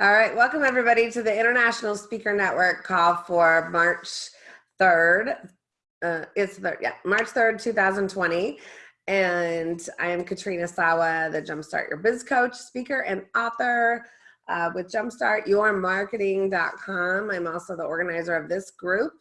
All right, welcome everybody to the International Speaker Network call for March 3rd. Uh, it's the, yeah, March 3rd, 2020. And I am Katrina Sawa, the Jumpstart Your Biz Coach, speaker and author uh, with jumpstartyourmarketing.com. I'm also the organizer of this group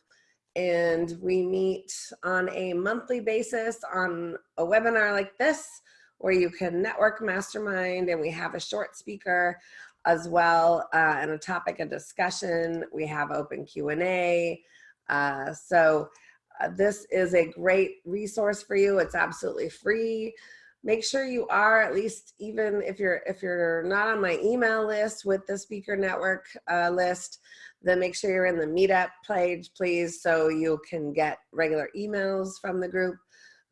and we meet on a monthly basis on a webinar like this where you can network mastermind and we have a short speaker as well uh, and a topic of discussion. We have open Q&A. Uh, so uh, this is a great resource for you. It's absolutely free. Make sure you are at least even if you're if you're not on my email list with the speaker network uh, list, then make sure you're in the meetup page, please, so you can get regular emails from the group.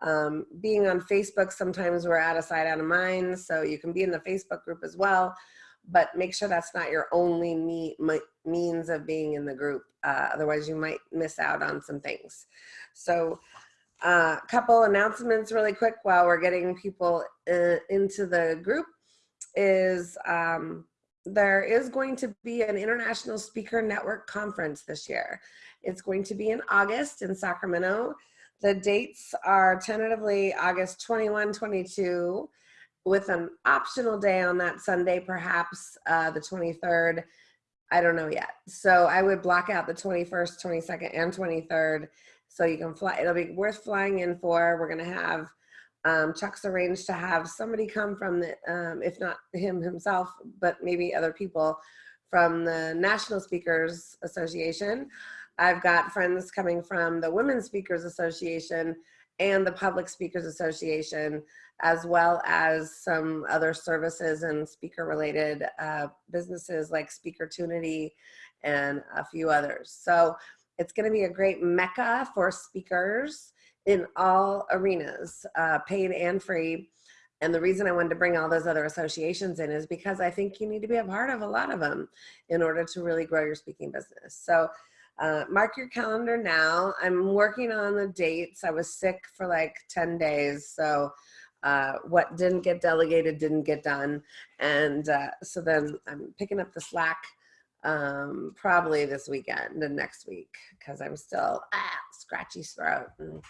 Um, being on Facebook, sometimes we're out of sight, out of mind, so you can be in the Facebook group as well but make sure that's not your only me, means of being in the group. Uh, otherwise you might miss out on some things. So a uh, couple announcements really quick while we're getting people uh, into the group is um, there is going to be an International Speaker Network Conference this year. It's going to be in August in Sacramento. The dates are tentatively August 21, 22, with an optional day on that Sunday, perhaps uh, the 23rd. I don't know yet. So I would block out the 21st, 22nd, and 23rd so you can fly. It'll be worth flying in for. We're going to have um, Chuck's arranged to have somebody come from the, um, if not him himself, but maybe other people from the National Speakers Association. I've got friends coming from the Women Speakers Association and the Public Speakers Association as well as some other services and speaker related uh, businesses like Speakertunity and a few others. So it's gonna be a great mecca for speakers in all arenas, uh, paid and free. And the reason I wanted to bring all those other associations in is because I think you need to be a part of a lot of them in order to really grow your speaking business. So uh, mark your calendar now. I'm working on the dates. I was sick for like 10 days. So uh, what didn't get delegated didn't get done. And uh, so then I'm picking up the slack um, probably this weekend and next week because I'm still ah, scratchy throat and,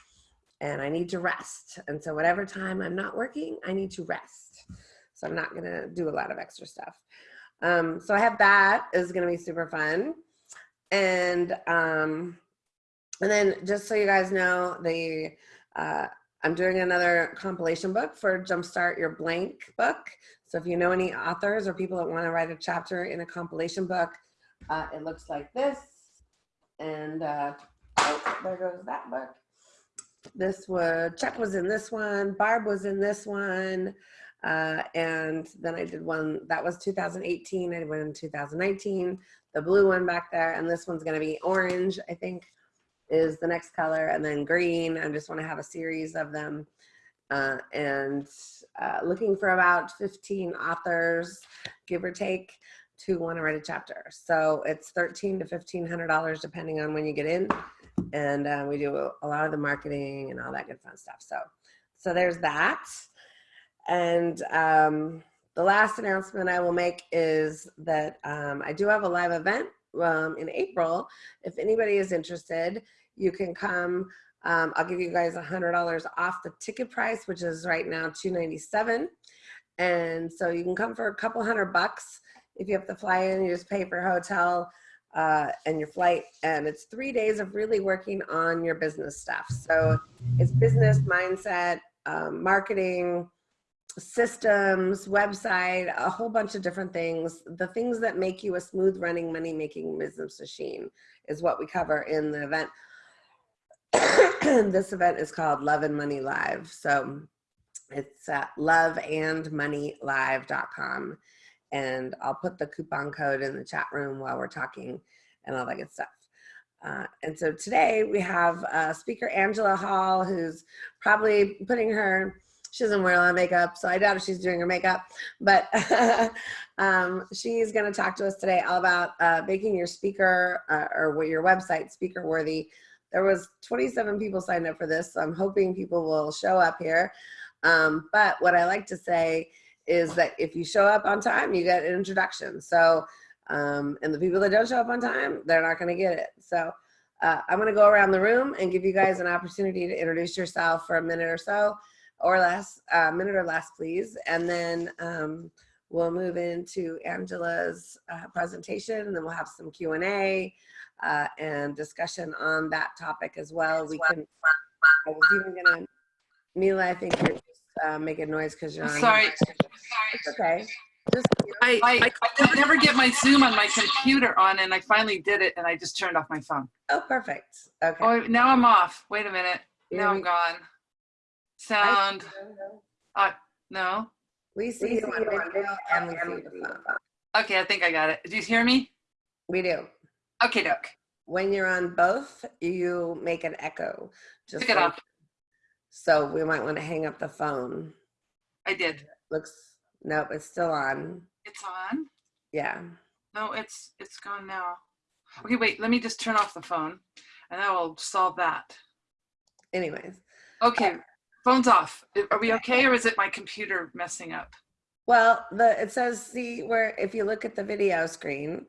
and I need to rest. And so whatever time I'm not working, I need to rest. So I'm not gonna do a lot of extra stuff. Um, so I have that is gonna be super fun. And um, and then just so you guys know, the uh, I'm doing another compilation book for Jumpstart Your Blank book. So if you know any authors or people that want to write a chapter in a compilation book, uh, it looks like this. And uh, oh, there goes that book. This was, Chuck was in this one, Barb was in this one. Uh, and then I did one, that was 2018, I did one in 2019, the blue one back there, and this one's gonna be orange, I think is the next color and then green. I just want to have a series of them uh, and uh, looking for about 15 authors, give or take, to want to write a chapter. So it's 13 to $1,500 depending on when you get in. And uh, we do a lot of the marketing and all that good fun stuff. So, so there's that. And um, the last announcement I will make is that um, I do have a live event um, in April. If anybody is interested, you can come. Um, I'll give you guys $100 off the ticket price, which is right now 297, And so you can come for a couple hundred bucks. If you have to fly in, you just pay for hotel uh, and your flight. And it's three days of really working on your business stuff. So it's business mindset, um, marketing, systems, website, a whole bunch of different things. The things that make you a smooth running money making business machine is what we cover in the event. this event is called Love and Money Live. So it's at loveandmoneylive.com. And I'll put the coupon code in the chat room while we're talking and all that good stuff. Uh, and so today we have uh, speaker Angela Hall, who's probably putting her she doesn't wear a lot of makeup, so I doubt if she's doing her makeup. But um, she's going to talk to us today all about uh, making your speaker uh, or what your website speaker worthy. There was 27 people signed up for this, so I'm hoping people will show up here. Um, but what I like to say is that if you show up on time, you get an introduction. So Um, and the people that don't show up on time, they're not going to get it. So uh, I'm going to go around the room and give you guys an opportunity to introduce yourself for a minute or so or less, a minute or less, please. And then um, we'll move into Angela's uh, presentation and then we'll have some Q&A uh, and discussion on that topic as well. We can, I was even gonna, Mila, I think you're just uh, making noise because you're on. Sorry. It's okay. Just, I, I, I never get my Zoom on my computer on and I finally did it and I just turned off my phone. oh, perfect. Okay. Oh, now I'm off. Wait a minute. Now I'm gone. I Sound, see uh, no. We see you on video and we see the phone. Okay, I think I got it. Do you hear me? We do. Okay, doke. When you're on both, you make an echo. Just Pick it like- up. So we might want to hang up the phone. I did. Looks, nope, it's still on. It's on. Yeah. No, it's, it's gone now. Okay, wait, let me just turn off the phone and that will solve that. Anyways. Okay, phone's off. Are we okay or is it my computer messing up? Well, the it says see where if you look at the video screen,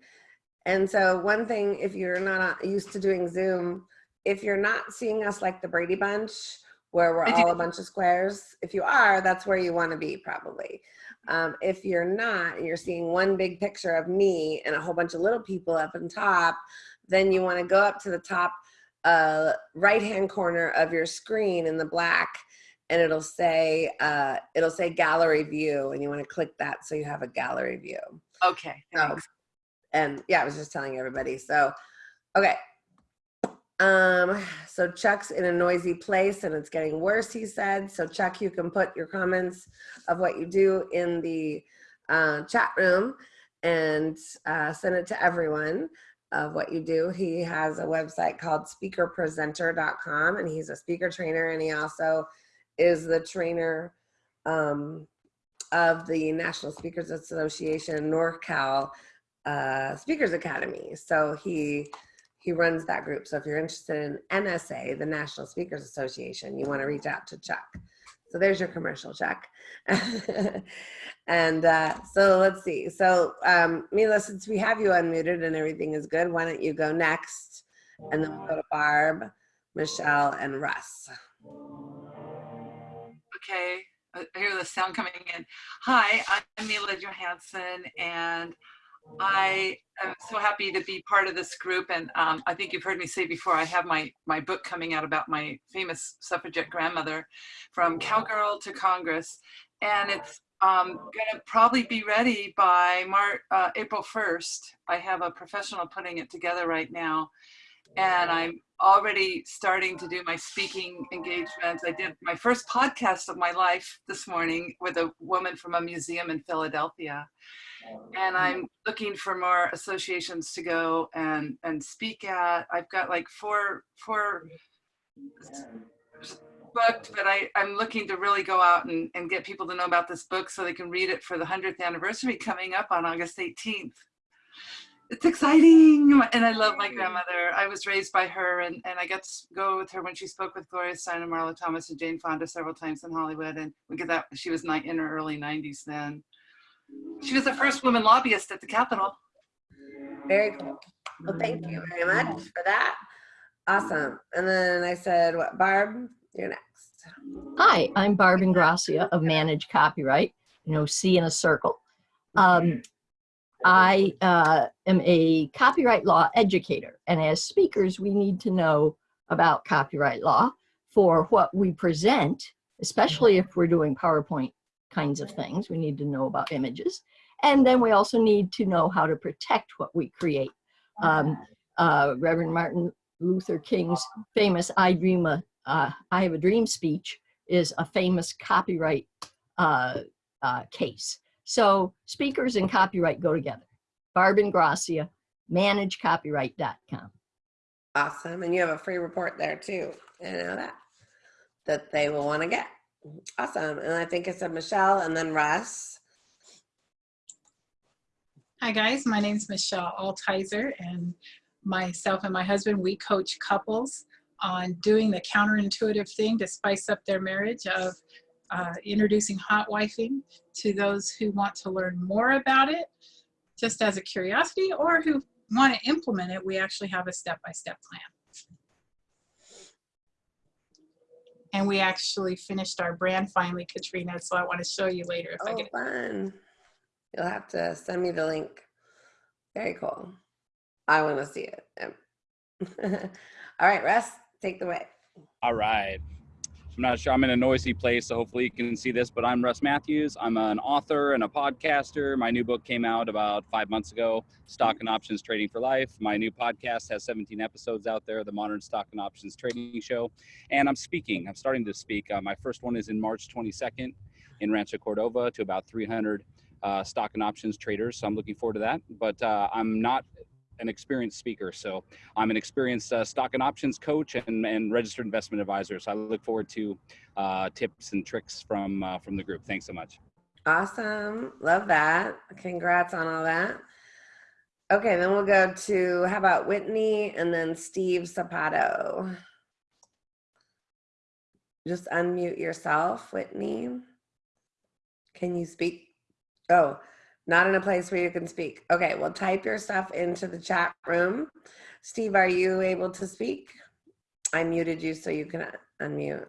and so one thing if you're not used to doing Zoom, if you're not seeing us like the Brady Bunch, where we're all a bunch of squares, if you are, that's where you want to be probably. Um, if you're not, and you're seeing one big picture of me and a whole bunch of little people up on top, then you want to go up to the top uh, right hand corner of your screen in the black and it'll say uh, it'll say gallery view and you want to click that so you have a gallery view. Okay, so, and yeah i was just telling everybody so okay. Um so chuck's in a noisy place and it's getting worse he said so chuck you can put your comments of what you do in the uh, chat room and uh, send it to everyone of what you do. He has a website called speakerpresenter.com and he's a speaker trainer and he also is the trainer um, of the National Speakers Association NorCal uh, Speakers Academy. So he he runs that group. So if you're interested in NSA, the National Speakers Association, you want to reach out to Chuck. So there's your commercial, Chuck. and uh, so let's see. So um, Mila, since we have you unmuted and everything is good, why don't you go next? And then we'll go to Barb, Michelle, and Russ. Okay, I hear the sound coming in. Hi, I'm Mila Johansson, and I am so happy to be part of this group. And um, I think you've heard me say before, I have my, my book coming out about my famous suffragette grandmother from cowgirl to Congress. And it's um, gonna probably be ready by Mar uh, April 1st. I have a professional putting it together right now. And I'm already starting to do my speaking engagements. I did my first podcast of my life this morning with a woman from a museum in Philadelphia. And mm. I'm looking for more associations to go and, and speak at. I've got like four, four booked, but I, I'm looking to really go out and, and get people to know about this book so they can read it for the 100th anniversary coming up on August 18th it's exciting and i love my grandmother i was raised by her and, and i got to go with her when she spoke with gloria steinem marlo thomas and jane fonda several times in hollywood and we get that she was in her early 90s then she was the first woman lobbyist at the capitol Very cool. Well, thank you very much for that. Awesome. And then I said, what, Barb, you're next. Hi, I'm Barb Ingracia of Manage Copyright, you know, C in a circle. Um, I uh, am a copyright law educator, and as speakers, we need to know about copyright law for what we present, especially if we're doing PowerPoint kinds of things. We need to know about images. And then we also need to know how to protect what we create. Um, uh, Reverend Martin Luther King's famous I Dream a, uh, I Have a Dream speech is a famous copyright uh, uh, case. So speakers and copyright go together. Barb Ingracia, managecopyright.com. Awesome. And you have a free report there too. I know that. That they will want to get. Awesome. And I think I said Michelle and then Russ. Hi guys, my name is Michelle Altizer and myself and my husband, we coach couples on doing the counterintuitive thing to spice up their marriage of uh, introducing hot wifing to those who want to learn more about it. just as a curiosity or who want to implement it, we actually have a step-by-step plan. And we actually finished our brand finally, Katrina, so I want to show you later if I Oh, get it. fun. You'll have to send me the link. Very cool. I want to see it. All right, Russ, take the way. All right. I'm not sure. I'm in a noisy place, so hopefully you can see this. But I'm Russ Matthews. I'm an author and a podcaster. My new book came out about five months ago Stock and Options Trading for Life. My new podcast has 17 episodes out there, the Modern Stock and Options Trading Show. And I'm speaking. I'm starting to speak. Uh, my first one is in March 22nd in Rancho Cordova to about 300 uh, stock and options traders. So I'm looking forward to that. But uh, I'm not an experienced speaker. So I'm an experienced uh, stock and options coach and, and registered investment advisor. So I look forward to uh, tips and tricks from uh, from the group. Thanks so much. Awesome. Love that. Congrats on all that. Okay, then we'll go to how about Whitney and then Steve Zapato. Just unmute yourself, Whitney. Can you speak? Oh, not in a place where you can speak. Okay, well, type your stuff into the chat room. Steve, are you able to speak? I muted you so you can unmute.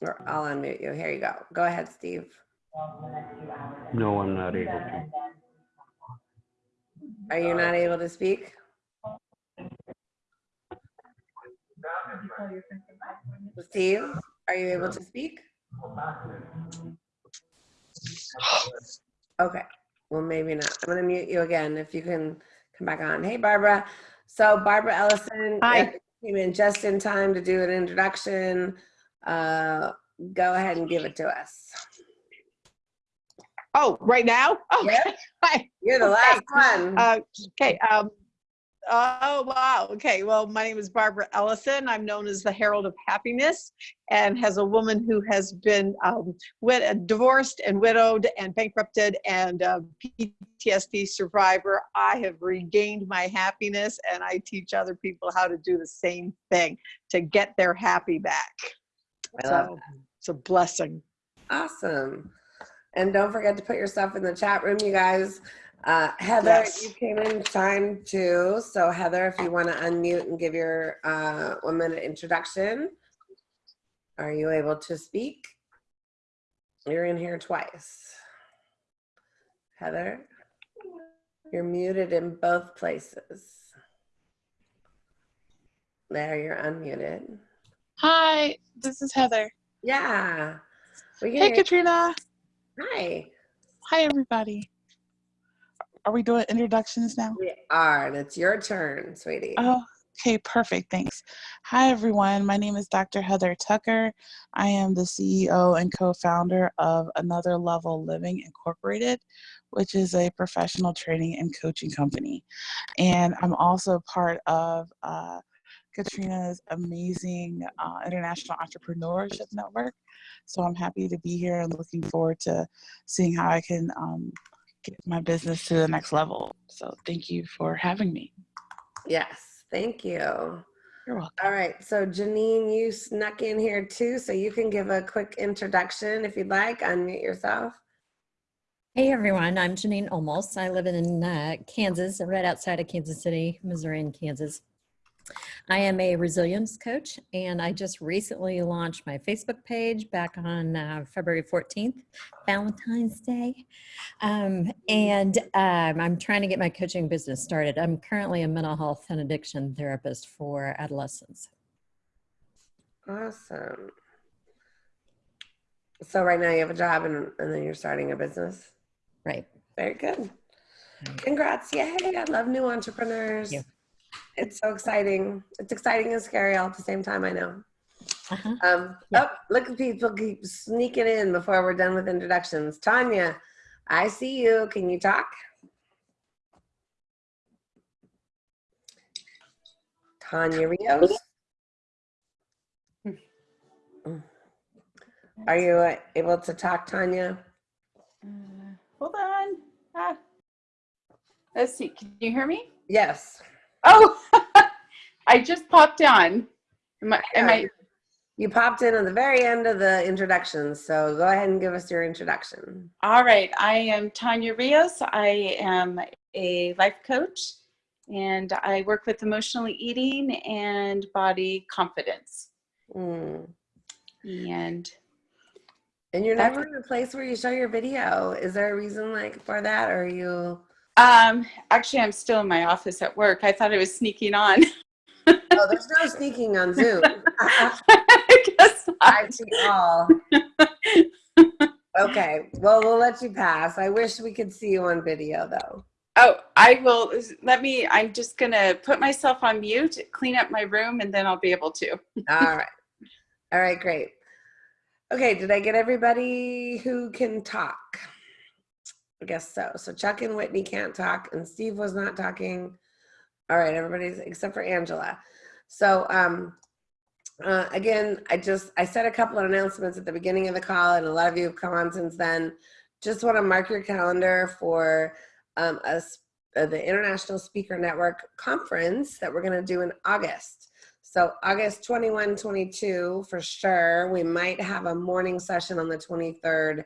Or I'll unmute you. Here you go. Go ahead, Steve. No, I'm not able to. Are you not able to speak? Steve, are you able to speak? Okay, well, maybe not. I'm gonna mute you again if you can come back on. Hey, Barbara. So Barbara Ellison Hi. came in just in time to do an introduction. Uh, Go ahead and give it to us. Oh, right now? Oh, hi. You're the last one. Uh, okay. Um, oh, wow. Okay. Well, my name is Barbara Ellison. I'm known as the Herald of Happiness and as a woman who has been um, divorced and widowed and bankrupted and uh, PTSD survivor, I have regained my happiness and I teach other people how to do the same thing to get their happy back. I love So it's a blessing. Awesome. And don't forget to put yourself in the chat room, you guys. Uh, Heather, Yes. you came in time too. So Heather, if you want to unmute and give your uh, one minute introduction, are you able to speak? You're in here twice. Heather, you're muted in both places. There, you're unmuted. Hi, this is Heather. Yeah. Hey, Katrina. Hi. Hi, everybody. Are we doing introductions now? We are, and it's your turn, sweetie. Oh, okay, perfect. Thanks. Hi, everyone. My name is Dr. Heather Tucker. I am the CEO and co founder of Another Level Living Incorporated, which is a professional training and coaching company. And I'm also part of uh, Katrina's amazing uh, international entrepreneurship network. So I'm happy to be here and looking forward to seeing how I can um, get my business to the next level. So thank you for having me. Yes, thank you. You're welcome. All right, so Janine, you snuck in here too, so you can give a quick introduction if you'd like. Unmute yourself. Hey everyone, I'm Janine Olmos. I live in uh, Kansas, right outside of Kansas City, Missouri and Kansas. I am a resilience coach and I just recently launched my Facebook page back on uh, February 14th, Valentine's Day. Um, and um, I'm trying to get my coaching business started. I'm currently a mental health and addiction therapist for adolescents. Awesome. So right now you have a job and, and then you're starting a business. Right. Very good. Congrats. Yay. I love new entrepreneurs. Thank It's so exciting. It's exciting and scary all at the same time, I know. Uh-huh. Um, Yeah. Oh, look at people keep sneaking in before we're done with introductions. Tanya, I see you. Can you talk? Tanya Rios. Are you uh, able to talk, Tanya? Uh, hold on. Ah. Let's see. Can you hear me? Yes. Oh, I just popped on. Am I, am I? You popped in at the very end of the introduction, so go ahead and give us your introduction. All right, I am Tanya Rios. I am a life coach and I work with emotionally eating and body confidence. Mm. And And you're never in a place where you show your video. Is there a reason like for that? Or are you? Um, actually, I'm still in my office at work. I thought I was sneaking on. Oh, there's no sneaking on Zoom. I guess not. I see all. Okay, well, we'll let you pass. I wish we could see you on video though. Oh, I will. Let me. I'm just gonna put myself on mute, clean up my room, and then I'll be able to. All right. All right, great. Okay, did I get everybody who can talk? I guess so. So Chuck and Whitney can't talk, and Steve was not talking. All right, everybody's except for Angela. So um, uh, again, I just I said a couple of announcements at the beginning of the call, and a lot of you have come on since then. Just want to mark your calendar for um, us uh, the International Speaker Network conference that we're going to do in August. So August 21, 22 for sure. We might have a morning session on the 23rd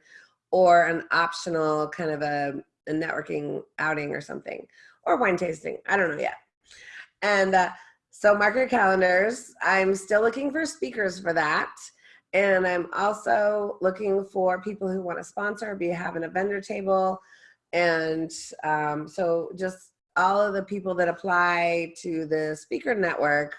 or an optional kind of a, a networking outing or something or wine tasting. I don't know yet. And uh, so mark your calendars. I'm still looking for speakers for that. And I'm also looking for people who want to sponsor, be having a vendor table. And um, so just all of the people that apply to the speaker network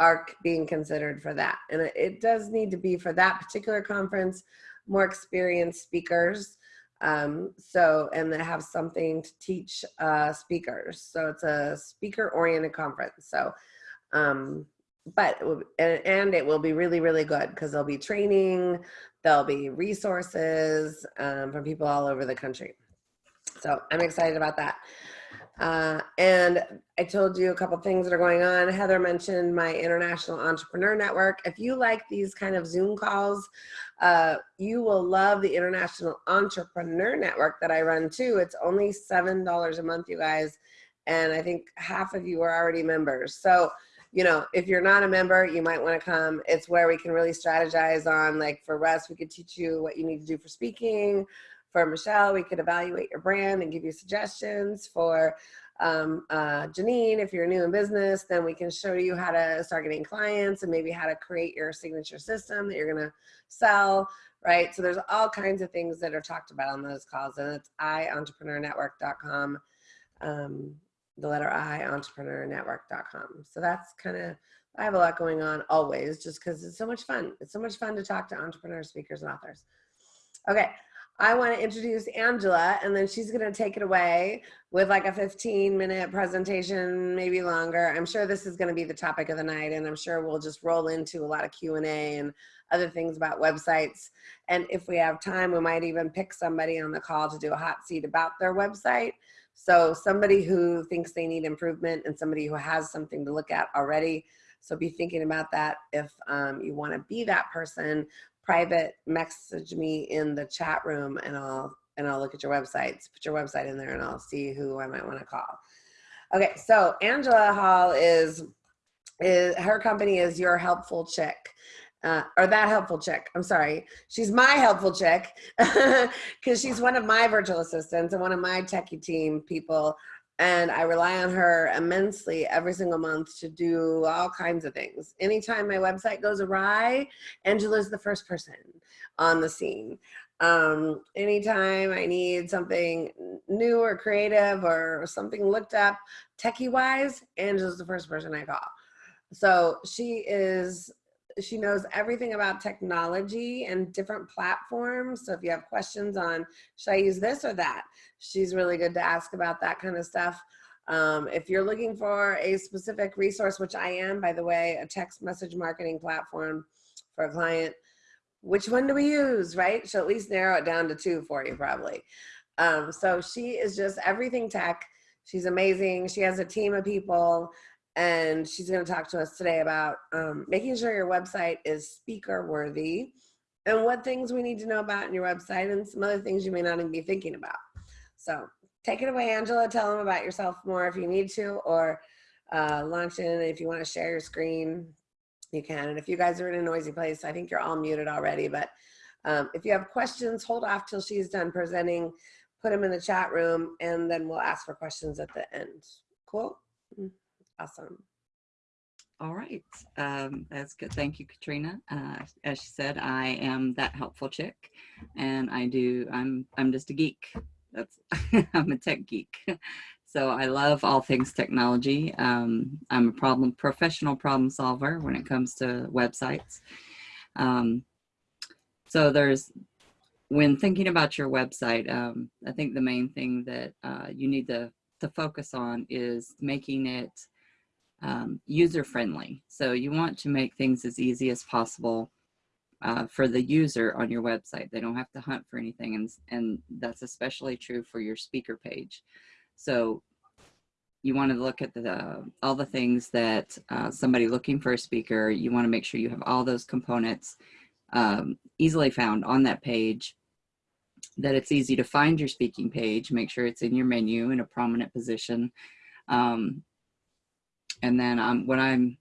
are being considered for that. And it, it does need to be for that particular conference, more experienced speakers. Um, so, and that have something to teach uh, speakers. So it's a speaker oriented conference. So, um, but, it will, and, it will be really, really good because there'll be training, there'll be resources um, from people all over the country. So I'm excited about that. Uh, and I told you a couple things that are going on. Heather mentioned my International Entrepreneur Network. If you like these kind of Zoom calls, uh, you will love the International Entrepreneur Network that I run too. It's only $7 a month, you guys. And I think half of you are already members. So, you know, if you're not a member, you might want to come. It's where we can really strategize on, like for Russ, we could teach you what you need to do for speaking. For Michelle, we could evaluate your brand and give you suggestions. For um, uh, Janine, if you're new in business, then we can show you how to start getting clients and maybe how to create your signature system that you're gonna sell, right? So there's all kinds of things that are talked about on those calls, and it's ientrepreneurnetwork.com, um, the letter I, entrepreneurnetwork.com. So that's kind of, I have a lot going on always, just because it's so much fun. It's so much fun to talk to entrepreneurs, speakers, and authors. Okay, I want to introduce Angela, and then she's going to take it away with like a 15 minute presentation, maybe longer. I'm sure this is going to be the topic of the night, and I'm sure we'll just roll into a lot of Q&A and other things about websites. And if we have time, we might even pick somebody on the call to do a hot seat about their website. So somebody who thinks they need improvement and somebody who has something to look at already. So be thinking about that if um, you want to be that person private message me in the chat room and I'll and I'll look at your websites. Put your website in there and I'll see who I might want to call. Okay, so Angela Hall is is her company is your helpful chick. Uh, or that helpful chick. I'm sorry. She's my helpful chick because she's one of my virtual assistants and one of my techie team people. And I rely on her immensely every single month to do all kinds of things. Anytime my website goes awry, Angela's the first person on the scene. Um, anytime I need something new or creative or something looked up techie wise, Angela's the first person I call. So she is, she knows everything about technology and different platforms. So if you have questions on, should I use this or that? She's really good to ask about that kind of stuff. Um, if you're looking for a specific resource, which I am, by the way, a text message marketing platform for a client, which one do we use, right? She'll at least narrow it down to two for you probably. Um, so she is just everything tech. She's amazing. She has a team of people and she's going to talk to us today about um, making sure your website is speaker worthy and what things we need to know about in your website and some other things you may not even be thinking about. So take it away, Angela. Tell them about yourself more if you need to, or uh, launch in if you want to share your screen. you can. And if you guys are in a noisy place, I think you're all muted already, but um, if you have questions, hold off till she's done presenting, put them in the chat room, and then we'll ask for questions at the end. Cool? Awesome. All right, um, that's good. Thank you, Katrina. Uh, as she said, I am that helpful chick, and I do. I'm I'm just a geek. That's I'm a tech geek. So I love all things technology. Um, I'm a problem professional problem solver when it comes to websites. Um, so there's when thinking about your website, um, I think the main thing that uh, you need to to focus on is making it um, user friendly. So you want to make things as easy as possible uh, for the user on your website. They don't have to hunt for anything. And, and that's especially true for your speaker page. So you want to look at the, all the things that uh, somebody looking for a speaker, you want to make sure you have all those components um, easily found on that page that it's easy to find your speaking page, make sure it's in your menu in a prominent position. Um, and then um, when I'm,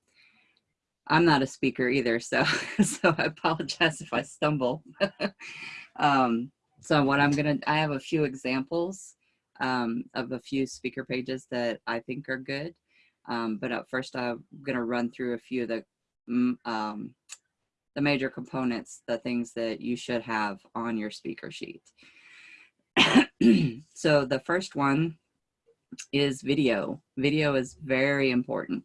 I'm not a speaker either, so so I apologize if I stumble. um, so what I'm gonna, I have a few examples um, of a few speaker pages that I think are good. Um, but at first, I'm gonna run through a few of the um, the major components, the things that you should have on your speaker sheet. so the first one is video. Video is very important.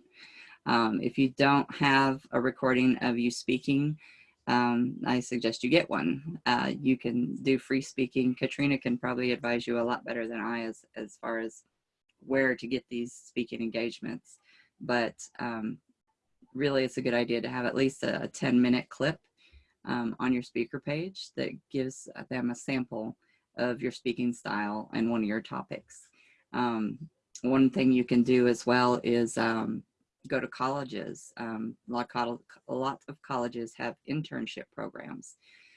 Um, if you don't have a recording of you speaking, um, I suggest you get one. Uh, you can do free speaking. Katrina can probably advise you a lot better than I as, as far as where to get these speaking engagements. But um, really it's a good idea to have at least a 10 minute clip um, on your speaker page that gives them a sample of your speaking style and one of your topics. Um, one thing you can do as well is um, go to colleges. Um, a, lot of, colleges have internship programs.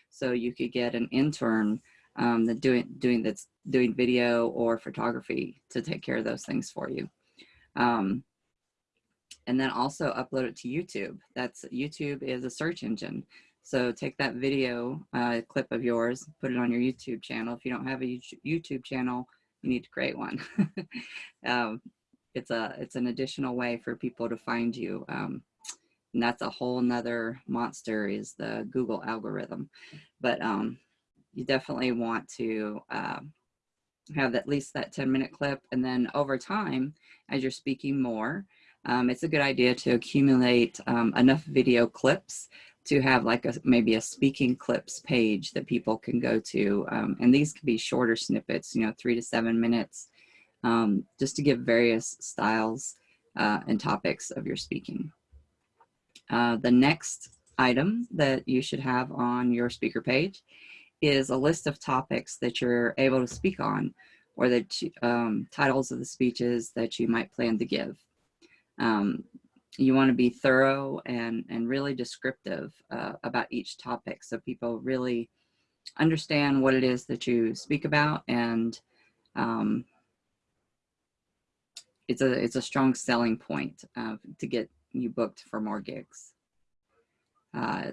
So you could get an intern um, that doing, doing, that's doing video or photography to take care of those things for you. Um, and then also upload it to YouTube. That's YouTube is a search engine. So take that video uh, clip of yours, put it on your YouTube channel. If you don't have a YouTube channel, you need to create one. um, it's a it's an additional way for people to find you. Um, and that's a whole nother monster is the Google algorithm. But um, you definitely want to uh, have at least that 10 minute clip. And then over time, as you're speaking more, um, it's a good idea to accumulate um, enough video clips to have like a maybe a speaking clips page that people can go to. Um, and these can be shorter snippets, you know, three to seven minutes, um, just to give various styles uh, and topics of your speaking. Uh, the next item that you should have on your speaker page is a list of topics that you're able to speak on or the um, titles of the speeches that you might plan to give. You want to be thorough and, and really descriptive uh, about each topic so people really understand what it is that you speak about and um, it's a it's a strong selling point uh, to get you booked for more gigs. Uh,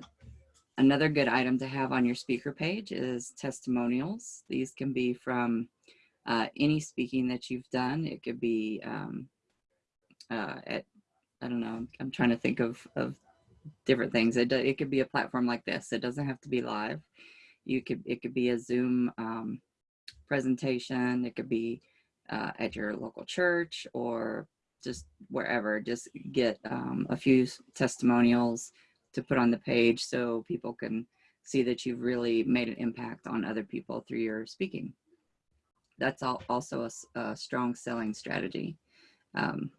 another good item to have on your speaker page is testimonials. These can be from uh, any speaking that you've done. It could be um, uh, at, I don't know, I'm trying to think of, of different things. It, it could be a platform like this. It doesn't have to be live. You could, it could be a Zoom um, presentation. It could be uh, at your local church or just wherever. Just get um, a few testimonials to put on the page so people can see that you've really made an impact on other people through your speaking. That's all, also a, a strong selling strategy. Um,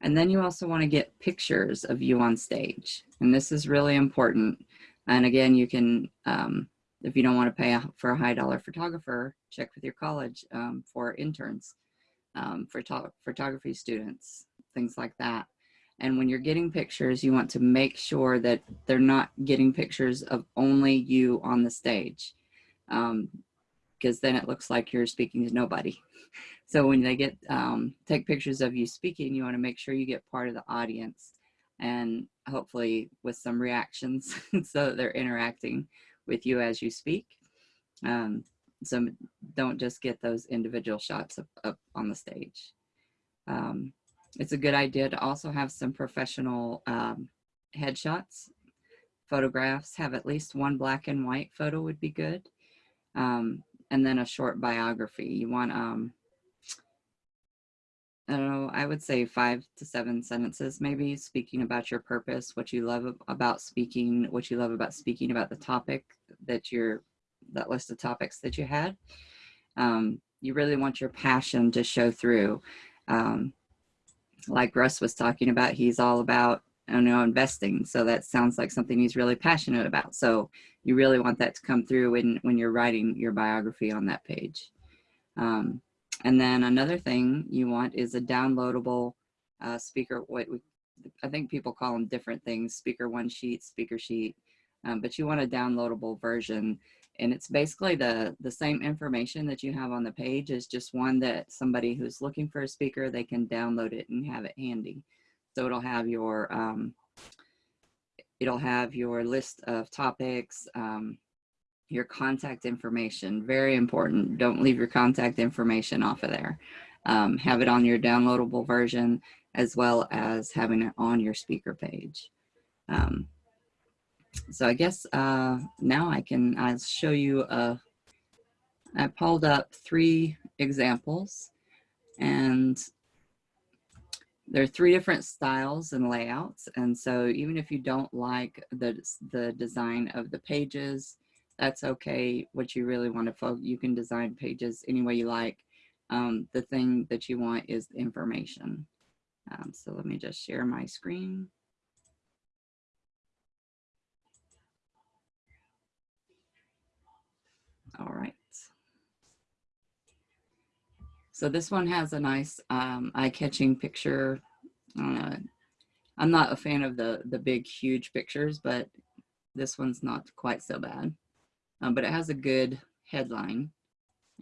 and then you also want to get pictures of you on stage. And this is really important. And again, you can, um, if you don't want to pay for a high dollar photographer, check with your college um, for interns, um, for photography students, things like that. And when you're getting pictures, you want to make sure that they're not getting pictures of only you on the stage. Um, because then it looks like you're speaking to nobody. So when they get um, take pictures of you speaking, you want to make sure you get part of the audience and hopefully with some reactions so that they're interacting with you as you speak. Um, so don't just get those individual shots up, up on the stage. Um, it's a good idea to also have some professional um, headshots. Photographs have at least one black and white photo would be good. Um, and then a short biography. You want, um, I don't know, I would say five to seven sentences, maybe speaking about your purpose, what you love about speaking, what you love about speaking about the topic that you're, that list of topics that you had. Um, you really want your passion to show through. Um, like Russ was talking about, he's all about I don't know, investing. So that sounds like something he's really passionate about. So you really want that to come through when, when you're writing your biography on that page. Um, and then another thing you want is a downloadable uh, speaker, what we, I think people call them different things, speaker one sheet, speaker sheet, um, but you want a downloadable version. And it's basically the, the same information that you have on the page is just one that somebody who's looking for a speaker, they can download it and have it handy. So it'll have your, um, it'll have your list of topics, um, your contact information, very important. Don't leave your contact information off of there. Um, have it on your downloadable version as well as having it on your speaker page. Um, so I guess uh, now I can I'll show you, uh, I pulled up three examples and there are three different styles and layouts. And so even if you don't like the, the design of the pages, that's okay. What you really want to focus, you can design pages any way you like. Um, the thing that you want is information. Um, so let me just share my screen. All right. So this one has a nice um, eye-catching picture. Uh, I'm not a fan of the, the big, huge pictures, but this one's not quite so bad. Um, but it has a good headline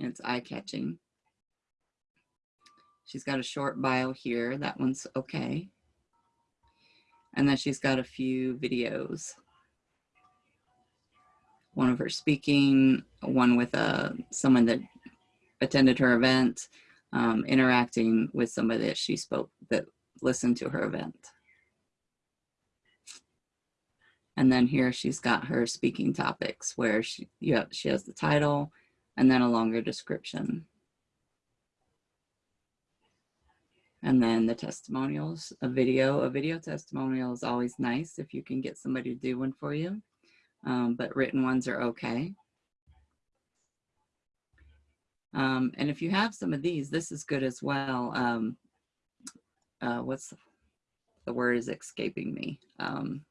and it's eye-catching. She's got a short bio here. That one's okay. And then she's got a few videos. One of her speaking, one with uh, someone that attended her event, um, interacting with somebody that she spoke, that listened to her event. And then here she's got her speaking topics where she, yeah, she has the title and then a longer description. And then the testimonials, a video, a video testimonial is always nice if you can get somebody to do one for you, um, but written ones are okay. Um, and if you have some of these, this is good as well. Um, uh, what's the, the word is escaping me? Um,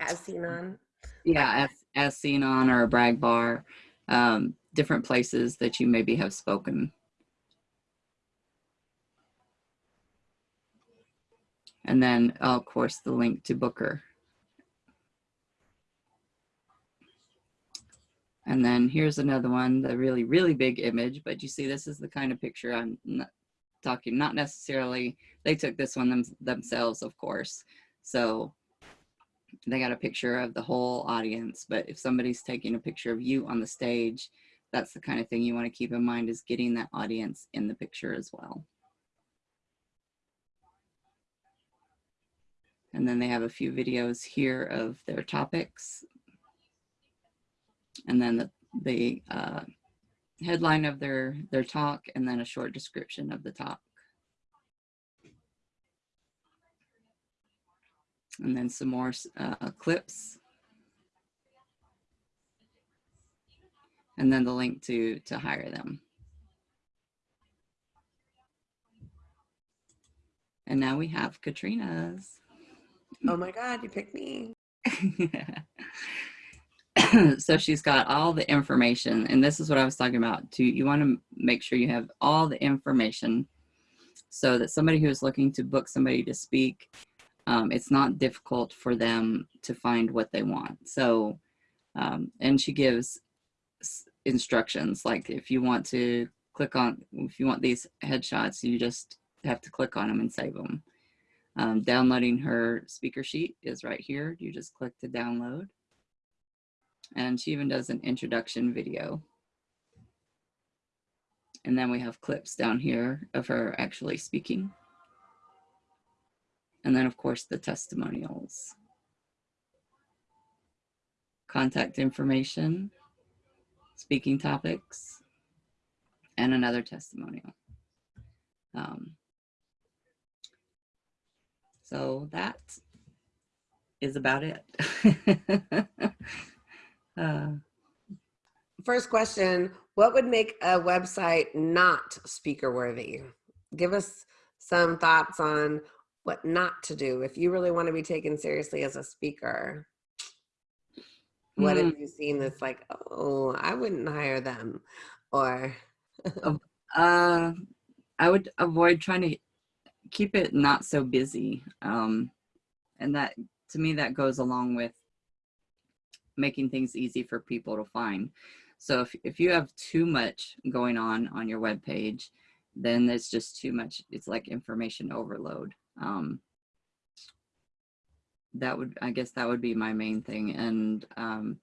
as seen on. Yeah, as, as seen on or a brag bar, um, different places that you maybe have spoken. And then, oh, of course, the link to Booker. And then here's another one, the really, really big image, but you see this is the kind of picture I'm not talking, not necessarily, they took this one them, themselves, of course. So they got a picture of the whole audience, but if somebody's taking a picture of you on the stage, that's the kind of thing you want to keep in mind is getting that audience in the picture as well. And then they have a few videos here of their topics and then the, the uh, headline of their, their talk, and then a short description of the talk. And then some more uh, clips. And then the link to, to hire them. And now we have Katrina's. Oh my God, you picked me. so she's got all the information and this is what I was talking about too. You want to make sure you have all the information so that somebody who is looking to book somebody to speak, um, it's not difficult for them to find what they want. So, um, and she gives instructions like if you want to click on, if you want these headshots, you just have to click on them and save them. Um, downloading her speaker sheet is right here. You just click to download. And she even does an introduction video. And then we have clips down here of her actually speaking. And then of course the testimonials. Contact information, speaking topics, and another testimonial. Um, so that is about it. uh, First question, what would make a website not speaker worthy? Give us some thoughts on what not to do if you really want to be taken seriously as a speaker. What Hmm. have you seen that's like, oh, I wouldn't hire them? Or, Uh, I would avoid trying to keep it not so busy. Um, and that, to me, that goes along with making things easy for people to find. So if, if you have too much going on on your web page, then it's just too much. It's like information overload. Um, that would, I guess that would be my main thing. And um,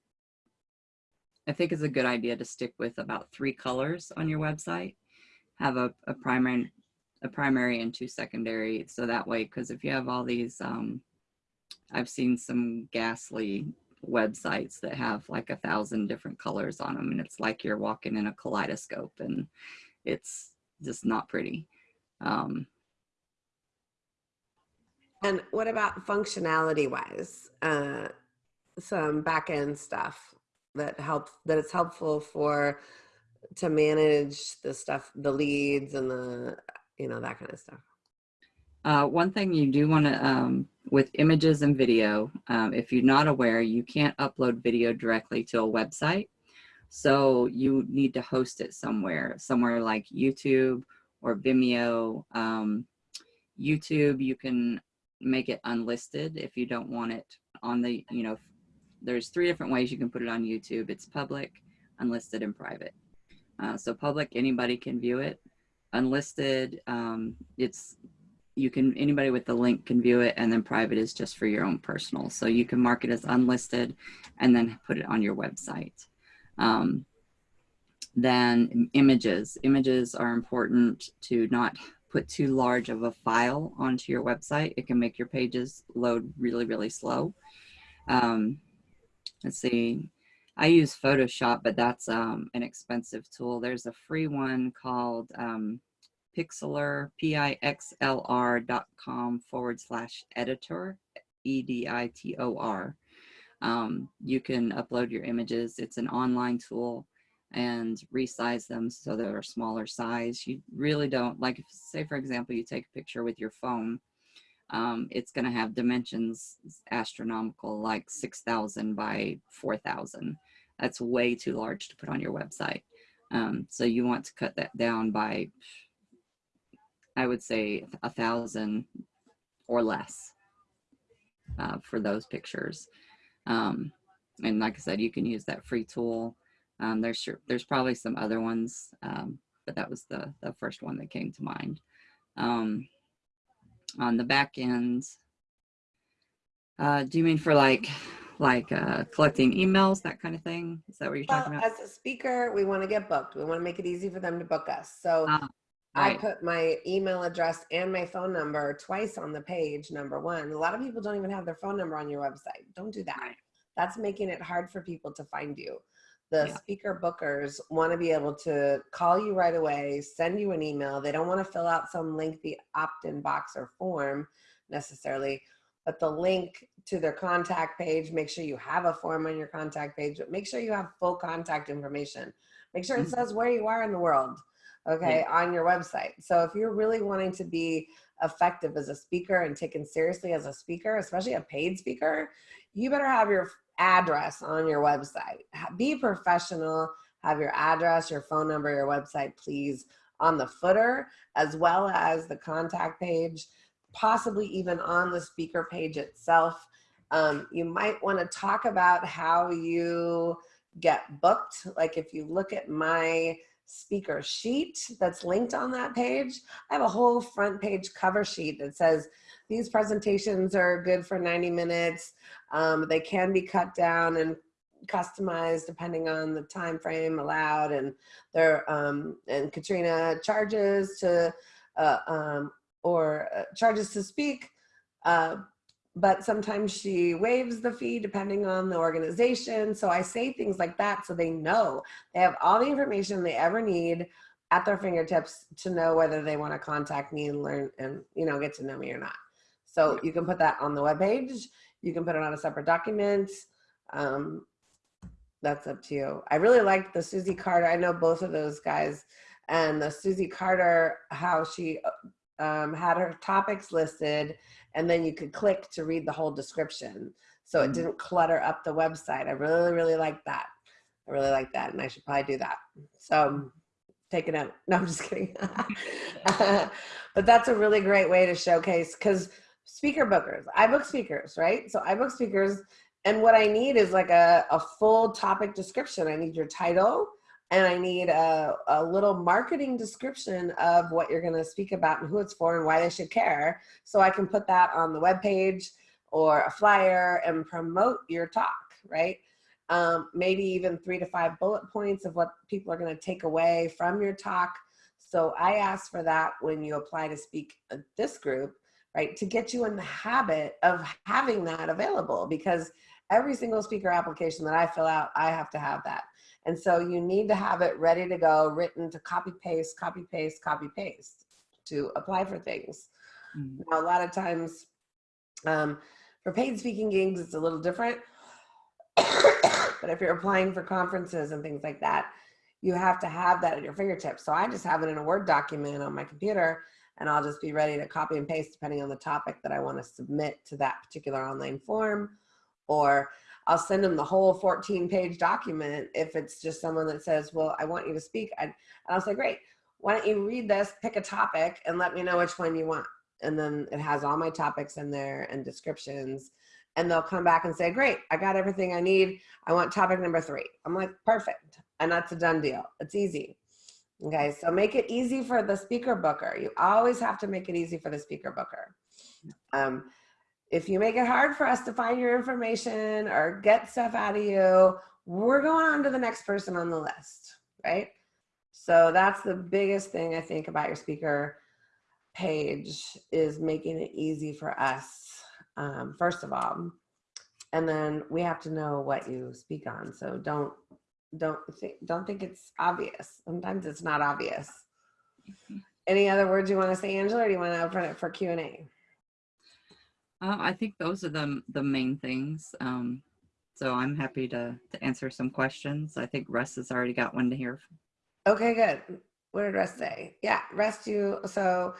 I think it's a good idea to stick with about three colors on your website. Have a, a primary, a primary and two secondary. So that way, because if you have all these, um, I've seen some ghastly websites that have like a thousand different colors on them, and it's like you're walking in a kaleidoscope, and it's just not pretty. Um, and what about functionality wise? Uh, some back end stuff that helps, that it's helpful for, to manage the stuff, the leads and the, you know, that kind of stuff. Uh, one thing you do want to, um, with images and video, um, if you're not aware, you can't upload video directly to a website. So you need to host it somewhere, somewhere like YouTube or Vimeo. Um, YouTube, you can make it unlisted if you don't want it on the, you know, there's three different ways you can put it on YouTube. It's public, unlisted, and private. Uh, so public, anybody can view it. Unlisted, um, it's you can anybody with the link can view it and then private is just for your own personal. So you can mark it as unlisted and then put it on your website. Um, then images. Images are important to not put too large of a file onto your website. It can make your pages load really really slow. Um, let's see. I use photoshop but that's um, an expensive tool. There's a free one called um, pixlr, P-I-X-L-R dot com forward slash editor, E-D-I-T-O-R. Um, you can upload your images. It's an online tool and resize them so they're a smaller size. You really don't, like say for example, you take a picture with your phone, um, it's gonna have dimensions astronomical, like 6,000 by 4,000. That's way too large to put on your website. Um, so you want to cut that down by I would say a thousand or less uh, for those pictures. Um, and like I said, you can use that free tool. Um, there's there's probably some other ones, um, but that was the, the first one that came to mind. Um, on the back end, uh, do you mean for like like uh, collecting emails, that kind of thing? Is that what you're talking about? as a speaker, we want to get booked. We want to make it easy for them to book us. So Ah, I put my email address and my phone number twice on the page, number one. A lot of people don't even have their phone number on your website. Don't do that. Right. That's making it hard for people to find you. The Yeah. speaker bookers want to be able to call you right away, send you an email. They don't want to fill out some lengthy opt-in box or form necessarily, but the link to their contact page, make sure you have a form on your contact page, but make sure you have full contact information. Make sure it Mhm. says where you are in the world okay, on your website. So if you're really wanting to be effective as a speaker and taken seriously as a speaker, especially a paid speaker, you better have your address on your website. Be professional, have your address, your phone number, your website, please, on the footer, as well as the contact page, possibly even on the speaker page itself. Um, you might want to talk about how you get booked. Like if you look at my speaker sheet that's linked on that page. I have a whole front page cover sheet that says these presentations are good for 90 minutes. Um, they can be cut down and customized depending on the time frame allowed and their um, and Katrina charges to uh, um, or uh, charges to speak uh, but sometimes she waives the fee depending on the organization. So I say things like that so they know. They have all the information they ever need at their fingertips to know whether they want to contact me and learn and you know get to know me or not. So you can put that on the webpage. You can put it on a separate document. Um, that's up to you. I really liked the Susie Carter. I know both of those guys. And the Susie Carter, how she um, had her topics listed and then you could click to read the whole description. So it mm-hmm. didn't clutter up the website. I really, really like that. I really like that. And I should probably do that. So um, mm-hmm. take it out. No, I'm just kidding. but that's a really great way to showcase because speaker bookers, I book speakers, right? So I book speakers and what I need is like a, a full topic description. I need your title and I need a, a little marketing description of what you're gonna speak about and who it's for and why they should care. So I can put that on the web page or a flyer and promote your talk, right? Um, maybe even three to five bullet points of what people are gonna take away from your talk. So I ask for that when you apply to speak at this group, right? To get you in the habit of having that available because every single speaker application that I fill out, I have to have that. And so you need to have it ready to go, written to copy paste, copy paste, copy paste to apply for things. Mm. Now, a lot of times um, for paid speaking gigs, it's a little different. but if you're applying for conferences and things like that, you have to have that at your fingertips. So I just have it in a Word document on my computer and I'll just be ready to copy and paste depending on the topic that I want to submit to that particular online form or I'll send them the whole 14 page document if it's just someone that says, well, I want you to speak. and I'll say, great, why don't you read this, pick a topic and let me know which one you want. And then it has all my topics in there and descriptions and they'll come back and say, great, I got everything I need. I want topic number three. I'm like, perfect. And that's a done deal. It's easy. Okay, so make it easy for the speaker booker. You always have to make it easy for the speaker booker. Um, if you make it hard for us to find your information or get stuff out of you, we're going on to the next person on the list, right? So that's the biggest thing I think about your speaker page is making it easy for us, um, first of all. And then we have to know what you speak on. So don't don't think don't think it's obvious. Sometimes it's not obvious. Any other words you want to say, Angela, or do you want to open it for Q and A? Uh, I think those are the the main things. Um, so I'm happy to to answer some questions. I think Russ has already got one to hear. Okay, good. What did Russ say? Yeah, Russ, you so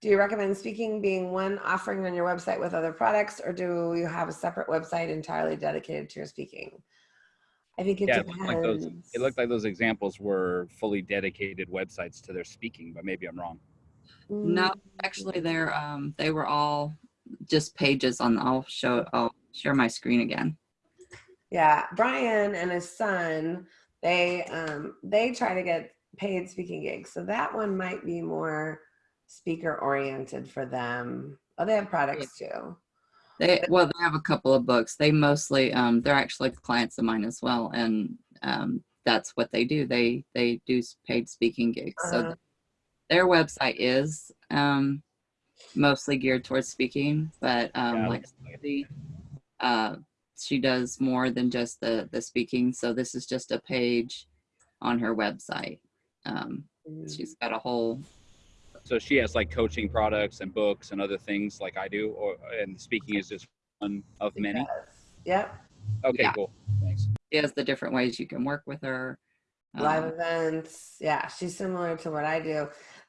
do you recommend speaking being one offering on your website with other products, or do you have a separate website entirely dedicated to your speaking? I think it yeah, it depends. looked, like those, it looked like those examples were fully dedicated websites to their speaking, but maybe I'm wrong. No, actually, they're um, they were all just pages on. I'll show. I'll share my screen again. Yeah, Brian and his son, they um, they try to get paid speaking gigs, so that one might be more speaker oriented for them. Oh, they have products too. They well, they have a couple of books. They mostly um, they're actually clients of mine as well, and um, that's what they do. They they do paid speaking gigs. Uh-huh. So their website is um, mostly geared towards speaking, but um, Yeah, like Susie, uh, she does more than just the the speaking. So this is just a page on her website. Um, Mm. she's got a whole So she has like coaching products and books and other things like I do, or and speaking is just one of many. Yep. Okay, Yeah. cool. Thanks. she has the different ways you can work with her. live Um, events. Yeah, she's similar to what I do.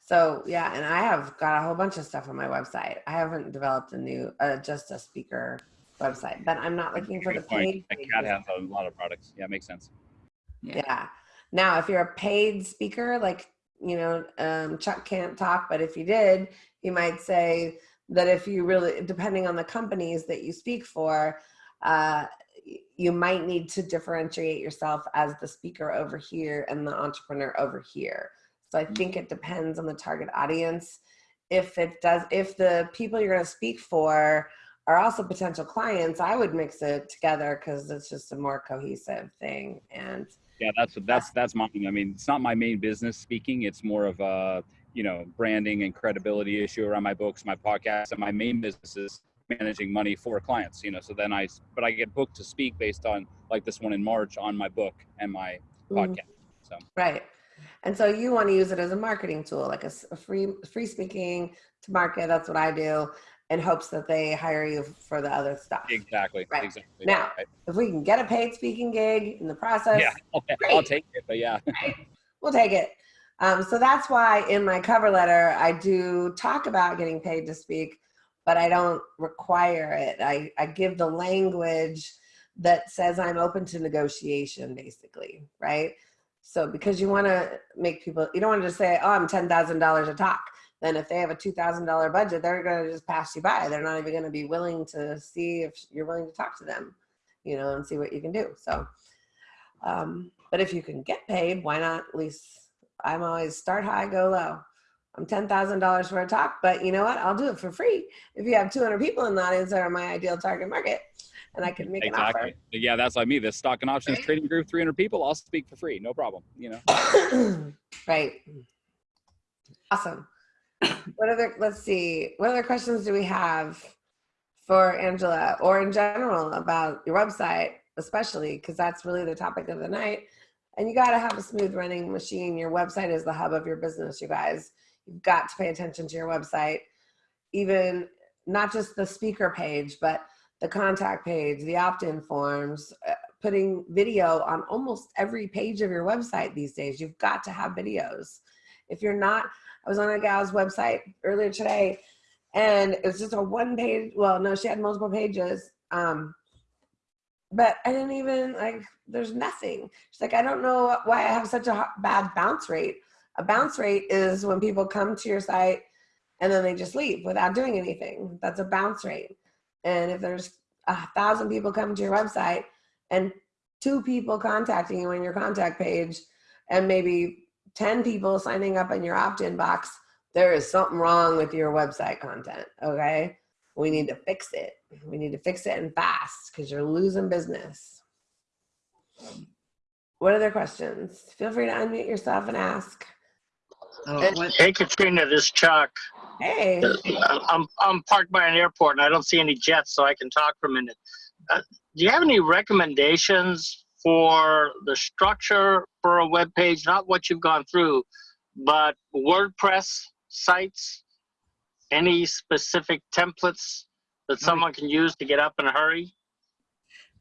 So yeah, and I have got a whole bunch of stuff on my website. I haven't developed a new, uh, just a speaker website, but I'm not looking for the paid. That pages. cat has a lot of products. Yeah, makes sense. Yeah. Now, if you're a paid speaker, like, you know, um, Chuck can't talk, but if you did, you might say that if you really, depending on the companies that you speak for, uh, you might need to differentiate yourself as the speaker over here and the entrepreneur over here. So I think it depends on the target audience if it does, if the people you're going to speak for are also potential clients, I would mix it together because it's just a more cohesive thing. And Yeah, that's that's that's my. I mean, it's not my main business speaking. It's more of a you know branding and credibility issue around my books, my podcast, and my main business is managing money for clients. You know, so then I but I get booked to speak based on like this one in March on my book and my Mhm. podcast. So Right. And so you want to use it as a marketing tool, like a free free speaking to market. That's what I do, in hopes that they hire you for the other stuff. exactly, Right. exactly. Now, right. If we can get a paid speaking gig in the process, yeah, I'll, I'll take it. But yeah, we'll take it. Um, so that's why in my cover letter I do talk about getting paid to speak, but I don't require it. I, I give the language that says I'm open to negotiation, basically, right? So because you want to make people, you don't want to just say, "Oh, I'm ten thousand dollars a talk." Then if they have a two thousand dollar budget, they're going to just pass you by. They're not even going to be willing to see if you're willing to talk to them, you know, and see what you can do. So, um, but if you can get paid, why not? At least I'm always start high, go low. I'm ten thousand dollars for a talk, but you know what? I'll do it for free if you have 200 people in the audience that are my ideal target market, and I can make an exactly. Yeah, that's like me. The stock and options trading group, 300 people. I'll speak for free, no problem. You know. right. Awesome. What other? Let's see. What other questions do we have for Angela, or in general about your website, especially because that's really the topic of the night. And you got to have a smooth running machine. Your website is the hub of your business, you guys. You've got to pay attention to your website, even not just the speaker page, but the contact page, the opt in forms, uh, putting video on almost every page of your website these days. You've got to have videos. If you're not, I was on a gal's website earlier today and it was just a one page, well, no, she had multiple pages. Um, but I didn't even like, there's nothing. She's like, I don't know why I have such a bad bounce rate. A bounce rate is when people come to your site and then they just leave without doing anything. That's a bounce rate. And if there's a thousand people coming to your website and two people contacting you on your contact page and maybe 10 people signing up in your opt-in box, there is something wrong with your website content, okay? We need to fix it. We need to fix it and fast because you're losing business. What other questions? Feel free to unmute yourself and ask. Oh, what, Hey Katrina, this is Chuck. Hey, I'm I'm parked by an airport and I don't see any jets, so I can talk for a minute. Uh, do you have any recommendations for the structure for a web page? Not what you've gone through, but WordPress sites. Any specific templates that someone can use to get up in a hurry?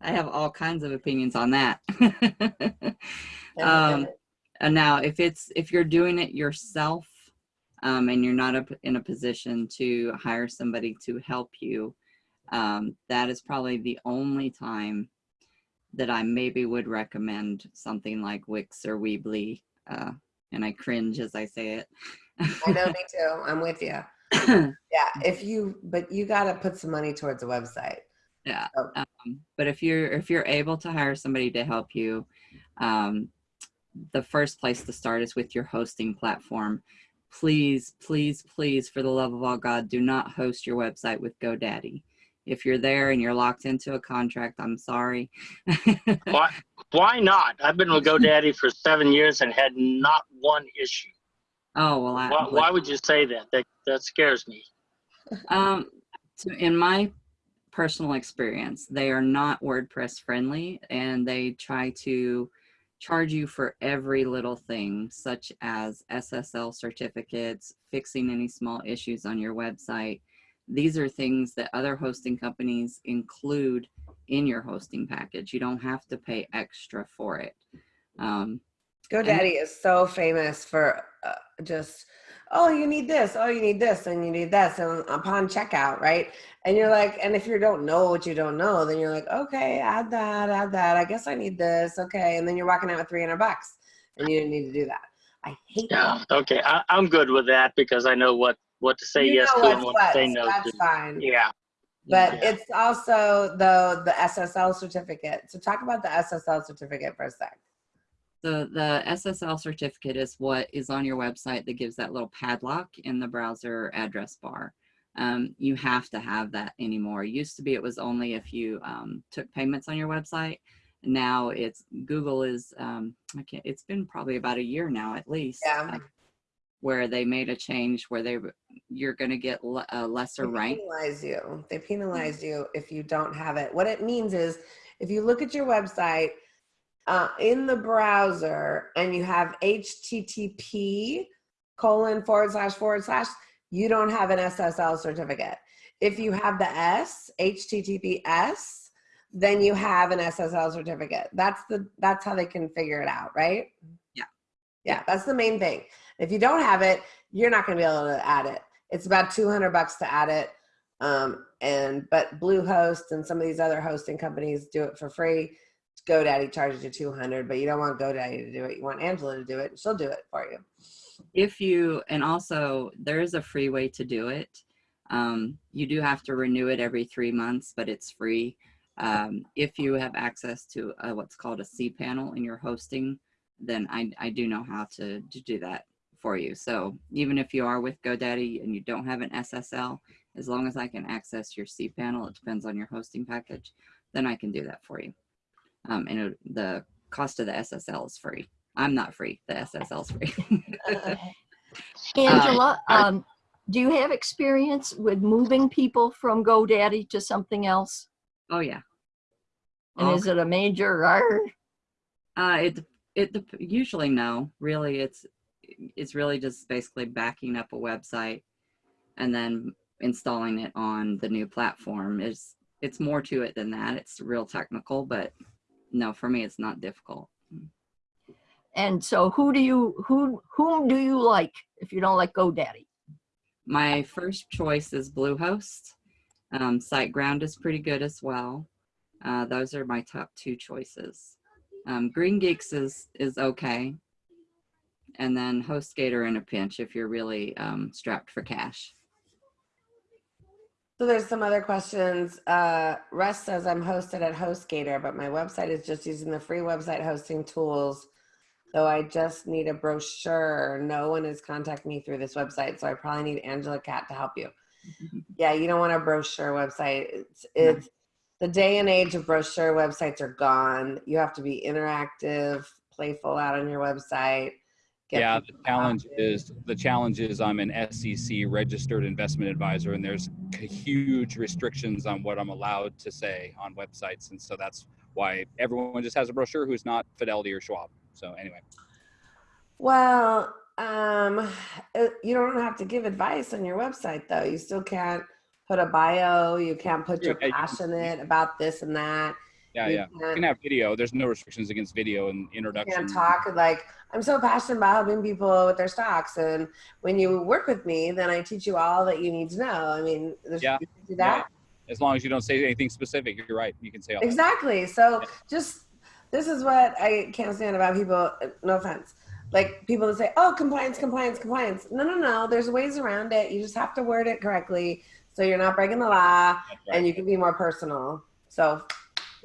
I have all kinds of opinions on that. um, and now, if it's if you're doing it yourself, um, and you're not up in a position to hire somebody to help you, um, that is probably the only time that I maybe would recommend something like Wix or Weebly. Uh, and I cringe as I say it. I know, me too. I'm with you. Yeah, if you, but you got to put some money towards a website. yeah um, but if you're if you're able to hire somebody to help you um, the first place to start is with your hosting platform please please please for the love of all god do not host your website with godaddy if you're there and you're locked into a contract i'm sorry Why why not? I've been with GoDaddy for seven years and had not one issue. oh well I, Why, why would you say that? That that scares me. Um, so in my personal experience, they are not WordPress friendly and they try to charge you for every little thing, such as SSL certificates, fixing any small issues on your website. These are things that other hosting companies include in your hosting package. You don't have to pay extra for it. Um, GoDaddy is so famous for uh, just, oh, you need this, oh, you need this, and you need this, and upon checkout, right? And you're like, and if you don't know what you don't know, then you're like, okay, add that, add that. I guess I need this, okay, and then you're walking out with 300 bucks, and you didn't need to do that. I hate Yeah. that. Okay. I, I'm good with that because I know what what to say You yes to and what's what to say no that's to. fine. Yeah. But Yeah. it's also though the SSL certificate. So talk about the SSL certificate for a sec. So the SSL certificate is what is on your website that gives that little padlock in the browser address bar. Um, you have to have that anymore. It Used to be it was only if you um, took payments on your website. Now it's Google is um, I can't. It's been probably about a year now at least. Yeah. uh, where they made a change where they you're going to get a lesser They rank. penalize you. They penalize you if you don't have it. What it means is if you look at your website uh, in the browser and you have HTTP colon forward slash forward slash, you don't have an SSL certificate. If you have the S, HTTPS, then you have an SSL certificate. That's the that's how they can figure it out, right? Yeah. Yeah, that's the main thing. If you don't have it, you're not going to be able to add it. It's about 200 bucks to add it. Um, and but Bluehost and some of these other hosting companies do it for free. GoDaddy charges you 200, but you don't want GoDaddy to do it. You want Angela to do it. She'll do it for you. if you and also there is a free way to do it um, you do have to renew it every three months but it's free um, if you have access to uh what's called a c panel in your hosting then I, I do know how to, to do that for you so even if you are with godaddy and you don't have an ssl as long as i can access your c panel it depends on your hosting package then i can do that for you um, and it, the cost of the ssl is free i'm not free the ssl is free Angela, um, do you have experience with moving people from GoDaddy to something else? Oh yeah. And is it a major? Uh, it it usually no. Really, it's it's really just basically backing up a website and then installing it on the new platform. Is it's more to it than that. It's real technical, but no, for me, it's not difficult. And so who do you, who, whom do you like if you don't like GoDaddy? My first choice is Bluehost. Um, SiteGround is pretty good as well. Uh, those are my top two choices. Um, Green Geeks is is okay, and then HostGator in a pinch if you're really um, strapped for cash. So there's some other questions. Uh, Russ says I'm hosted at HostGator, but my website is just using the free website hosting tools. So I just need a brochure. No one is contacting me through this website, so I probably need Angela Cat to help you. Yeah, you don't want a brochure website. It's it's the day and age of brochure websites are gone. You have to be interactive, playful out on your website. Yeah, the challenge talking. is the challenge is I'm an SEC registered investment advisor, and there's huge restrictions on what I'm allowed to say on websites, and so that's why everyone just has a brochure who's not Fidelity or Schwab. So anyway, Well, um, uh, you don't have to give advice on your website though. You still can't put a bio. You can't put you're Yeah, you passionate about this and that. Yeah, You yeah, you can't- can have video. There's no restrictions against video and You introduction. can't talk like I'm so passionate about helping people with their stocks, and when you work with me, then I teach you all that you need to know. I mean, there's, Yeah, you can do that. As long as you don't say anything specific, you're right. You can say all that. Exactly. So just this is what I can't stand about people. No offense. Like people that say, "Oh, compliance, compliance, compliance." No, no, no. There's ways around it. You just have to word it correctly so you're not breaking the law right. and you can be more personal. So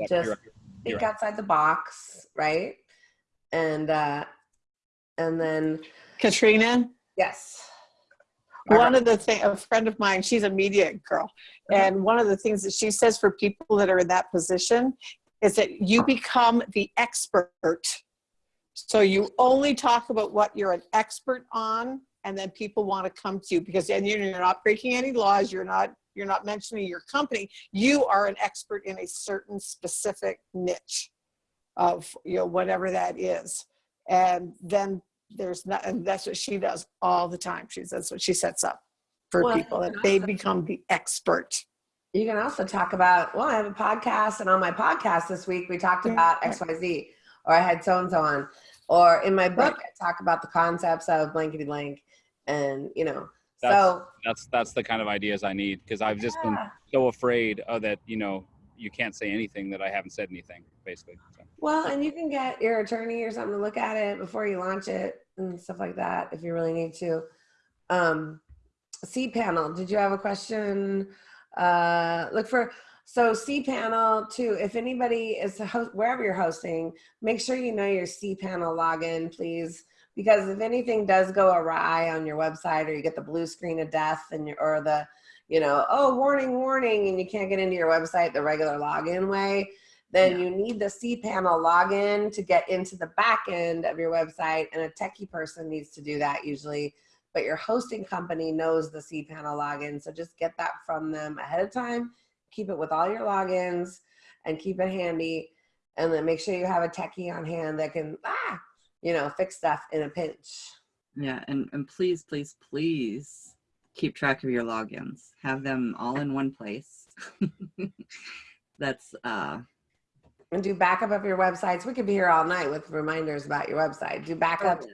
just you're right. You're think right. outside the box, right? And uh and then Katrina, yes. one of the thing, a friend of mine, she's a media girl, and one of the things that she says for people that are in that position is that you become the expert. So you only talk about what you're an expert on, and then people want to come to you because then you're not breaking any laws. You're not you're not mentioning your company. You are an expert in a certain specific niche of you know whatever that is, and then there's not, and that's what she does all the time. She's that's what she sets up for Well, people that they become the expert. You can also talk about, well, I have a podcast, and on my podcast this week, we talked about. XYZ, or I had so and so on. Or in my book, I talk about the concepts of blankety blank, and you know, so That's that's the kind of ideas I need because I've just been so afraid of that. You know, you can't say anything that I haven't said anything, basically. So. well, and you can get your attorney or something to look at it before you launch it and stuff like that if you really need to. Um, C panel, did you have a question? Uh, look for So cPanel too, if anybody is host, wherever you're hosting, make sure you know your cPanel login, please. Because if anything does go awry on your website or you get the blue screen of death and or the, you know, oh, warning, warning, and you can't get into your website the regular login way, then you need the cPanel login to get into the back end of your website. And a techie person needs to do that usually, but your hosting company knows the cPanel login. So just get that from them ahead of time keep it with all your logins and keep it handy and then make sure you have a techie on hand that can ah you know fix stuff in a pinch Yeah, and, and please, please, please keep track of your logins. Have them all in one place. That's uh and do backup of your websites we could be here all night with reminders about your website do backup on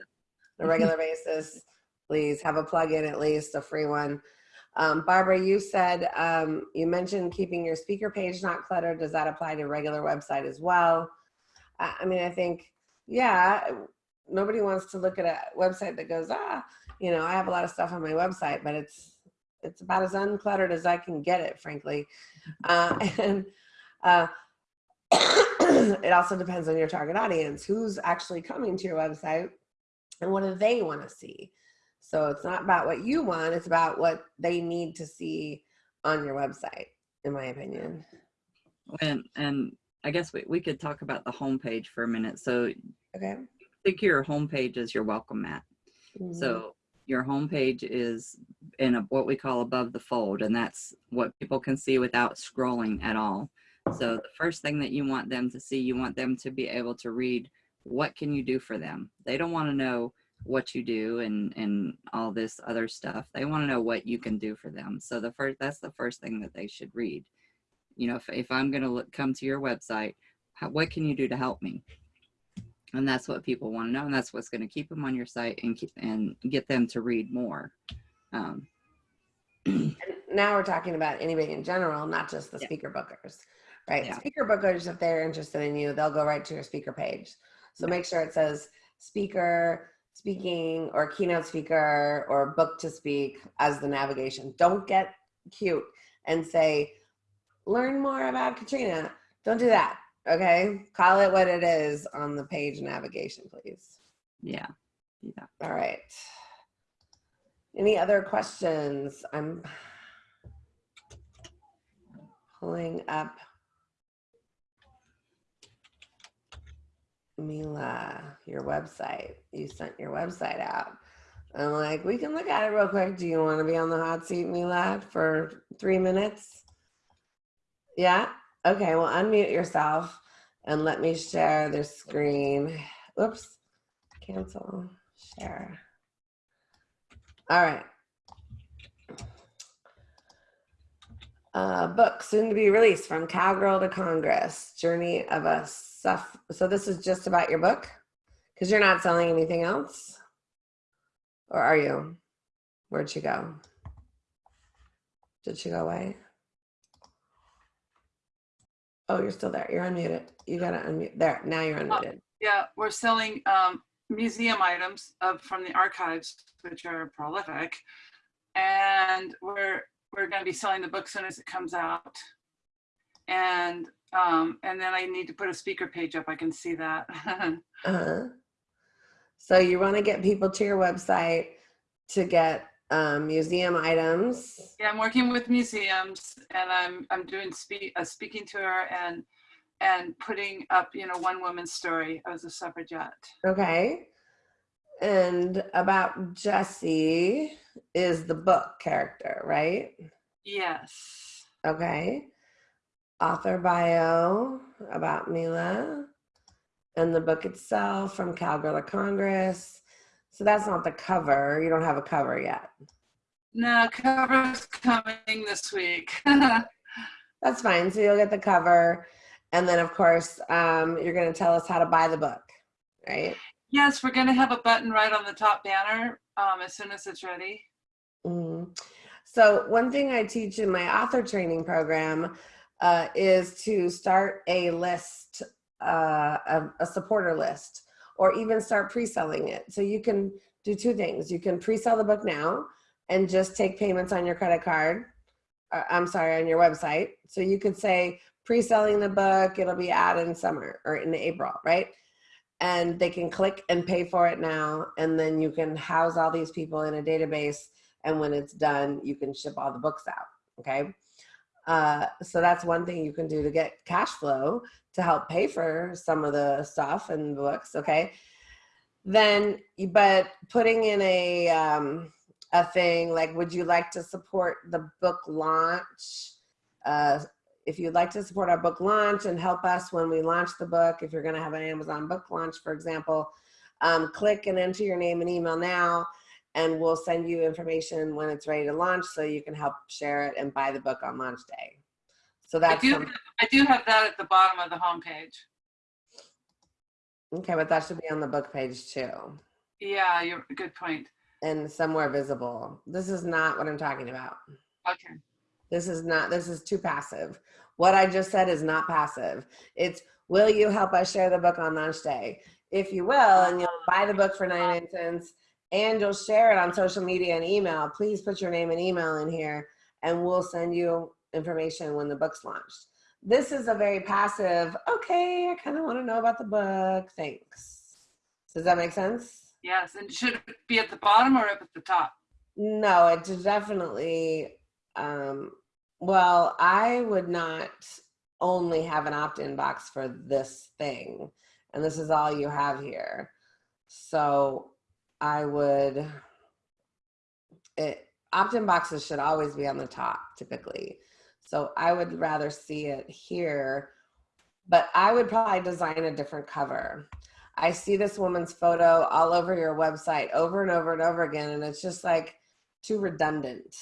a regular basis please have a plug-in at least a free one um, Barbara, you said, um, you mentioned keeping your speaker page not cluttered. Does that apply to regular website as well? I, I mean, I think, yeah, nobody wants to look at a website that goes, ah, you know, I have a lot of stuff on my website, but it's, it's about as uncluttered as I can get it, frankly. Uh, and uh, it also depends on your target audience, who's actually coming to your website and what do they want to see? So it's not about what you want, it's about what they need to see on your website, in my opinion. and and I guess we, we could talk about the homepage for a minute. So Okay. Think your homepage is your welcome mat. Mhm. So your homepage is in a, what we call above the fold, and that's what people can see without scrolling at all. So the first thing that you want them to see, you want them to be able to read what can you do for them. They don't want to know what you do and and all this other stuff. They want to know what you can do for them. So the first that's the first thing that they should read. You know, if if I'm going to look, come to your website, how, what can you do to help me? And that's what people want to know and that's what's going to keep them on your site and keep, and get them to read more um, And now we're talking about anybody in general, not just the Yeah. speaker bookers, right? Yeah. Speaker bookers, if they're interested in you, they'll go right to your speaker page. So make sure it says speaker, speaking, or keynote speaker, or book to speak as the navigation. Don't get cute and say, learn more about Katrina. Don't do that. Okay. Call it what it is on the page navigation, please. yeah yeah All right. Any other questions? I'm pulling up Mila, your website. You sent your website out. I'm like, we can look at it real quick. Do you want to be on the hot seat, Mila, for three minutes? Yeah? Okay, well, unmute yourself and let me share the screen. Oops. Cancel. Share. All right. Uh, book soon to be released from Cowgirl to Congress, Journey of a Suff. So this is just about your book? Because you're not selling anything else? Or are you? Where'd she go? Did she go away? Oh, you're still there. You're unmuted. You gotta unmute. There, now you're unmuted. Yeah, we're selling um, museum items of, from the archives, which are prolific. And we're, we're gonna be selling the book soon as it comes out. And, um, and then I need to put a speaker page up. I can see that. Uh-huh. So you want to get people to your website to get um, museum items. Yeah, I'm working with museums and I'm, I'm doing speak, a speaking tour and, and putting up, you know, one woman's story as a suffragette. Okay. And about Jesse is the book character, right? Yes. Okay. Author bio about Mila and the book itself from Cowgirl Congress. So that's not the cover. You don't have a cover yet. No, cover's coming this week. That's fine. So you'll get the cover. And then, of course, um, you're going to tell us how to buy the book, right? yes, we're gonna have a button right on the top banner um, as soon as it's ready. Mhm. So one thing I teach in my author training program uh, is to start a list, uh, a, a supporter list, or even start pre-selling it. So you can do two things. You can pre-sell the book now and just take payments on your credit card uh, I'm sorry, on your website. So you could say pre-selling the book, it'll be out in summer or in April, right? And they can click and pay for it now. And then you can house all these people in a database. And when it's done, you can ship all the books out, okay? Uh, so that's one thing you can do to get cash flow to help pay for some of the stuff and books, okay? Then, but putting in a, um, a thing like, would you like to support the book launch? Uh, if you'd like to support our book launch and help us when we launch the book, if you're gonna have an Amazon book launch, for example, um, click and enter your name and email now and we'll send you information when it's ready to launch so you can help share it and buy the book on launch day. So I that's, do, some- I do have that at the bottom of the homepage. okay, but that should be on the book page too. Yeah, you're, good point. and somewhere visible. This is not what I'm talking about. Okay. This is not, this is too passive. What I just said is not passive. It's, will you help us share the book on launch day? If you will, and you'll buy the book for 99 cents and you'll share it on social media and email, please put your name and email in here and we'll send you information when the book's launched. This is a very passive, okay, I kind of want to know about the book, thanks. Does that make sense? Yes, and should it be at the bottom or up at the top? No, it's definitely, um, well, I would not only have an opt-in box for this thing. And this is all you have here. So I would, it, opt-in boxes should always be on the top typically. So I would rather see it here, but I would probably design a different cover. I see this woman's photo all over your website over and over and over again, and it's just like too redundant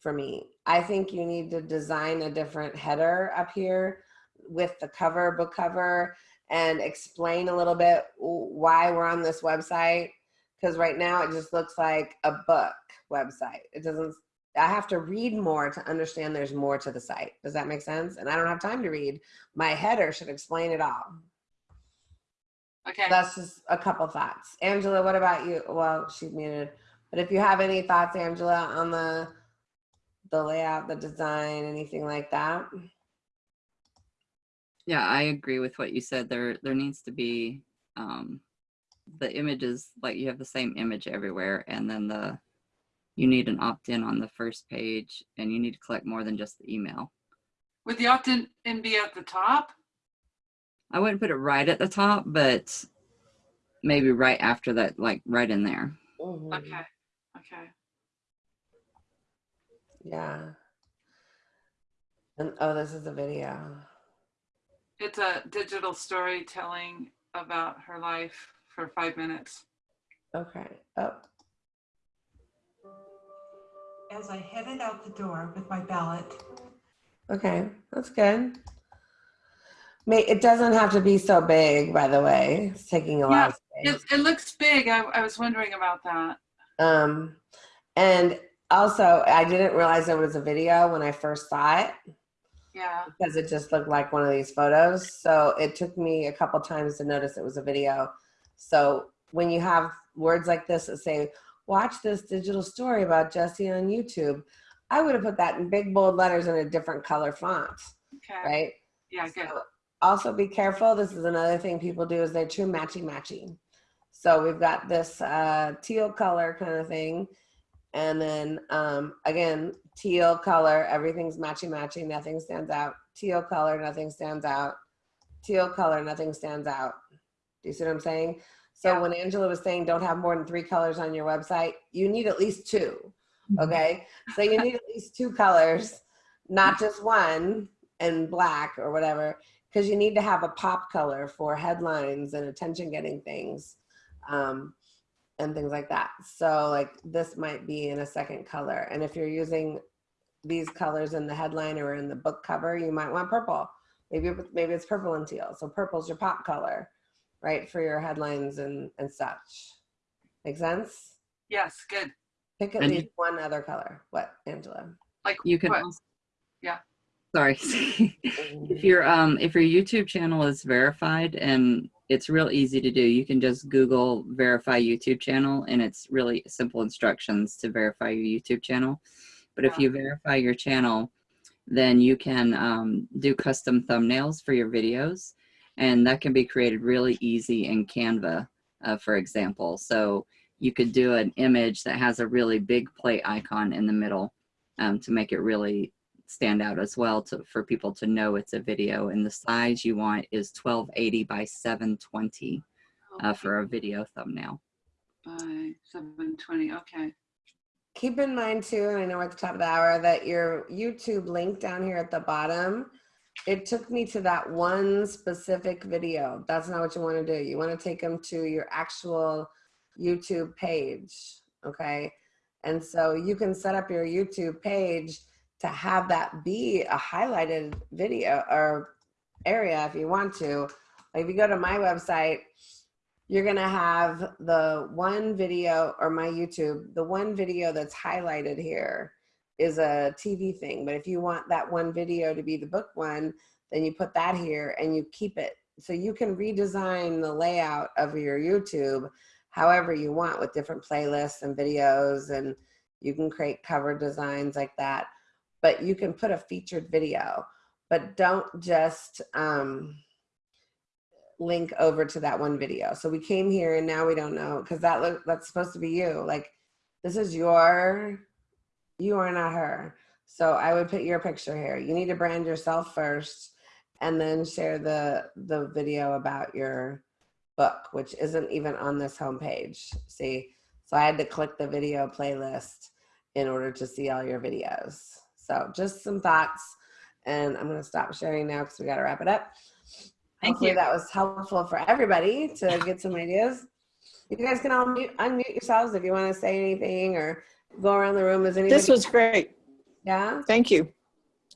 for me. I think you need to design a different header up here with the cover, book cover, and explain a little bit why we're on this website. Because right now it just looks like a book website. It doesn't, I have to read more to understand there's more to the site. Does that make sense? And I don't have time to read. My header should explain it all. Okay. That's just a couple thoughts. Angela, what about you? Well, she's muted. But if you have any thoughts, Angela, on the the layout, the design, anything like that? Yeah, I agree with what you said. There, there needs to be um, the images like you have the same image everywhere, and then the you need an opt-in on the first page, and you need to collect more than just the email. Would the opt-in be at the top? I wouldn't put it right at the top, but maybe right after that, like right in there. Mhm. Okay. Okay. Yeah. And oh, this is a video. It's a digital storytelling about her life for five minutes. Okay. Oh, As I headed out the door with my ballot, okay. That's good. May it doesn't have to be so big, by the way. It's taking a lot of space. It, it looks big. I, I was wondering about that. Um, and also, I didn't realize it was a video when I first saw it. Yeah. because it just looked like one of these photos. So it took me a couple times to notice it was a video. So when you have words like this that say, watch this digital story about Jesse on YouTube, I would have put that in big bold letters in a different color font, Okay. right? Yeah, good. So also be careful. This is another thing people do is they're too matchy matchy. So we've got this uh, teal color kind of thing. And then um, again, teal color, everything's matchy matchy, nothing stands out. Teal color, nothing stands out. Teal color, nothing stands out. Do you see what I'm saying? So when Angela was saying don't have more than three colors on your website, you need at least two. Okay. so you need at least two colors, not just one and black or whatever, because you need to have a pop color for headlines and attention getting things. Um, and things like that. So like this might be in a second color. And if you're using these colors in the headline or in the book cover, you might want purple. Maybe, maybe it's purple and teal. So purple's your pop color, right? For your headlines and, and such. Make sense? Yes, good. Pick at And- least one other color. What, Angela? Like You can also, Yeah. sorry, if your um if your YouTube channel is verified and it's real easy to do, you can just Google verify YouTube channel and it's really simple instructions to verify your YouTube channel. But if you verify your channel, then you can um, do custom thumbnails for your videos. And that can be created really easy in Canva, uh, for example. So you could do an image that has a really big play icon in the middle um, to make it really stand out as well to, for people to know it's a video. And the size you want is 1280 by 720 uh, for a video thumbnail. By 720, okay. Keep in mind too, and I know we're at the top of the hour, that your YouTube link down here at the bottom, it took me to that one specific video. That's not what you want to do. You want to take them to your actual YouTube page, okay? And so you can set up your YouTube page to have that be a highlighted video or area if you want to. Like if you go to my website, you're gonna have the one video or my YouTube, the one video that's highlighted here is a TV thing. But if you want that one video to be the book one, then you put that here and you keep it. So you can redesign the layout of your YouTube however you want with different playlists and videos and you can create cover designs like that. But you can put a featured video, but don't just, um, link over to that one video. So we came here and now we don't know because that look that's supposed to be you. Like this is your you are not her. So I would put your picture here. You need to brand yourself first and then share the the video about your book, which isn't even on this homepage. See? So I had to click the video playlist in order to see all your videos. So just some thoughts and I'm gonna stop sharing now because we gotta wrap it up. Thank Hopefully you. that was helpful for everybody to get some ideas. You guys can all mute, unmute yourselves if you want to say anything or go around the room. Is anybody? This was great. Yeah. Thank you.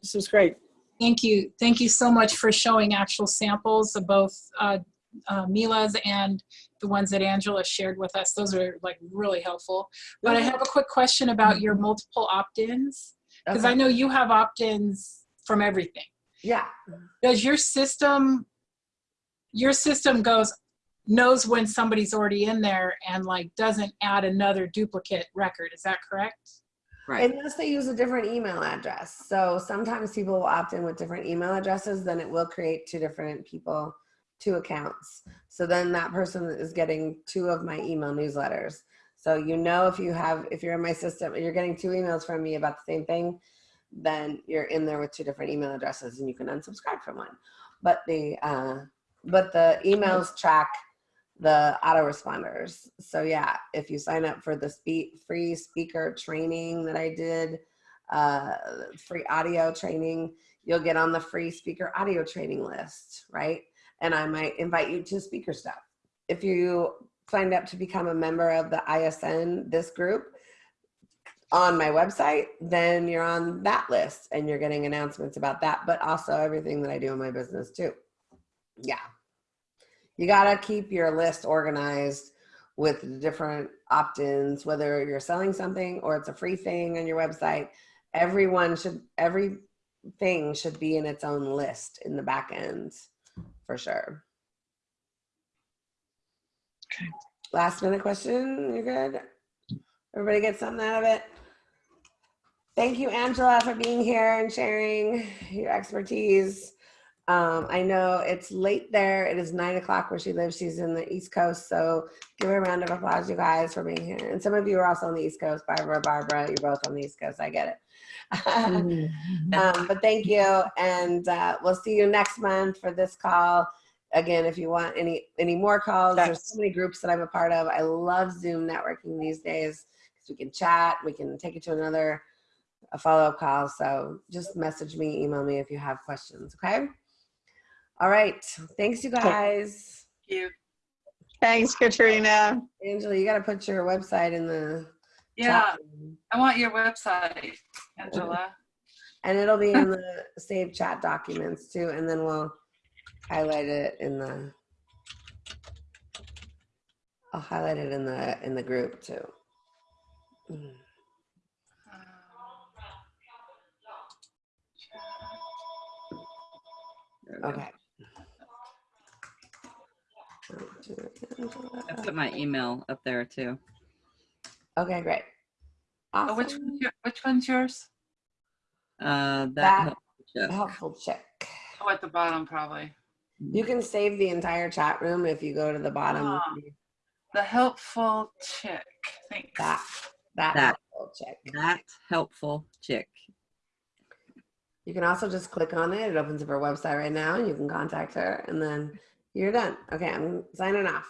This was great. Thank you. Thank you so much for showing actual samples of both uh, uh, Mila's and the ones that Angela shared with us. Those are like really helpful. But I have a quick question about your multiple opt-ins because I know you have opt-ins from everything. Yeah. Does your system, your system goes, knows when somebody's already in there and like doesn't add another duplicate record. Is that correct? Right. Unless they use a different email address. So sometimes people will opt in with different email addresses, then it will create two different people, two accounts. So then that person is getting two of my email newsletters. So you know if you have, if you're in my system, and you're getting two emails from me about the same thing, then you're in there with two different email addresses and you can unsubscribe from one. But the, uh, but the emails track the autoresponders. So yeah, if you sign up for the free speaker training that I did, uh, free audio training, you'll get on the free speaker audio training list, right? And I might invite you to speaker stuff. If you signed up to become a member of the ISN, this group, on my website, then you're on that list and you're getting announcements about that, but also everything that I do in my business too. Yeah. You gotta keep your list organized with different opt-ins, whether you're selling something or it's a free thing on your website. Everyone should, everything should be in its own list in the back end for sure. Okay. Last minute question, you're good? Everybody get something out of it? Thank you, Angela, for being here and sharing your expertise. Um, I know it's late there. It is nine o'clock where she lives. She's in the East Coast. So give her a round of applause, you guys, for being here. And some of you are also on the East Coast. Barbara, Barbara, you're both on the East Coast. I get it. um, but thank you. And uh, we'll see you next month for this call. Again, if you want any any more calls, there's so many groups that I'm a part of. I love Zoom networking these days because we can chat, we can take it to another a follow-up call. So just message me, email me if you have questions, okay? All right. Thanks, you guys. Thank you. Thanks, Katrina. Angela, you got to put your website in the Yeah, chat. I want your website, Angela. And it'll be in the saved chat documents too. And then we'll highlight it in the, I'll highlight it in the, in the group too. Mm. There we go. Okay. I put my email up there too. Okay, great. Oh, which, Awesome. one's your- which one's yours? Uh, that, That helpful chick. helpful chick. Oh, at the bottom, probably. You can save the entire chat room if you go to the bottom. Ah. The helpful chick. Thanks. That that, That. helpful chick. that helpful chick. You can also just click on it. It opens up her website right now, and you can contact her, and then you're done. Okay, I'm signing off.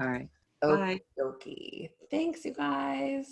All right. Okay, Bye. dokie. Thanks, you guys.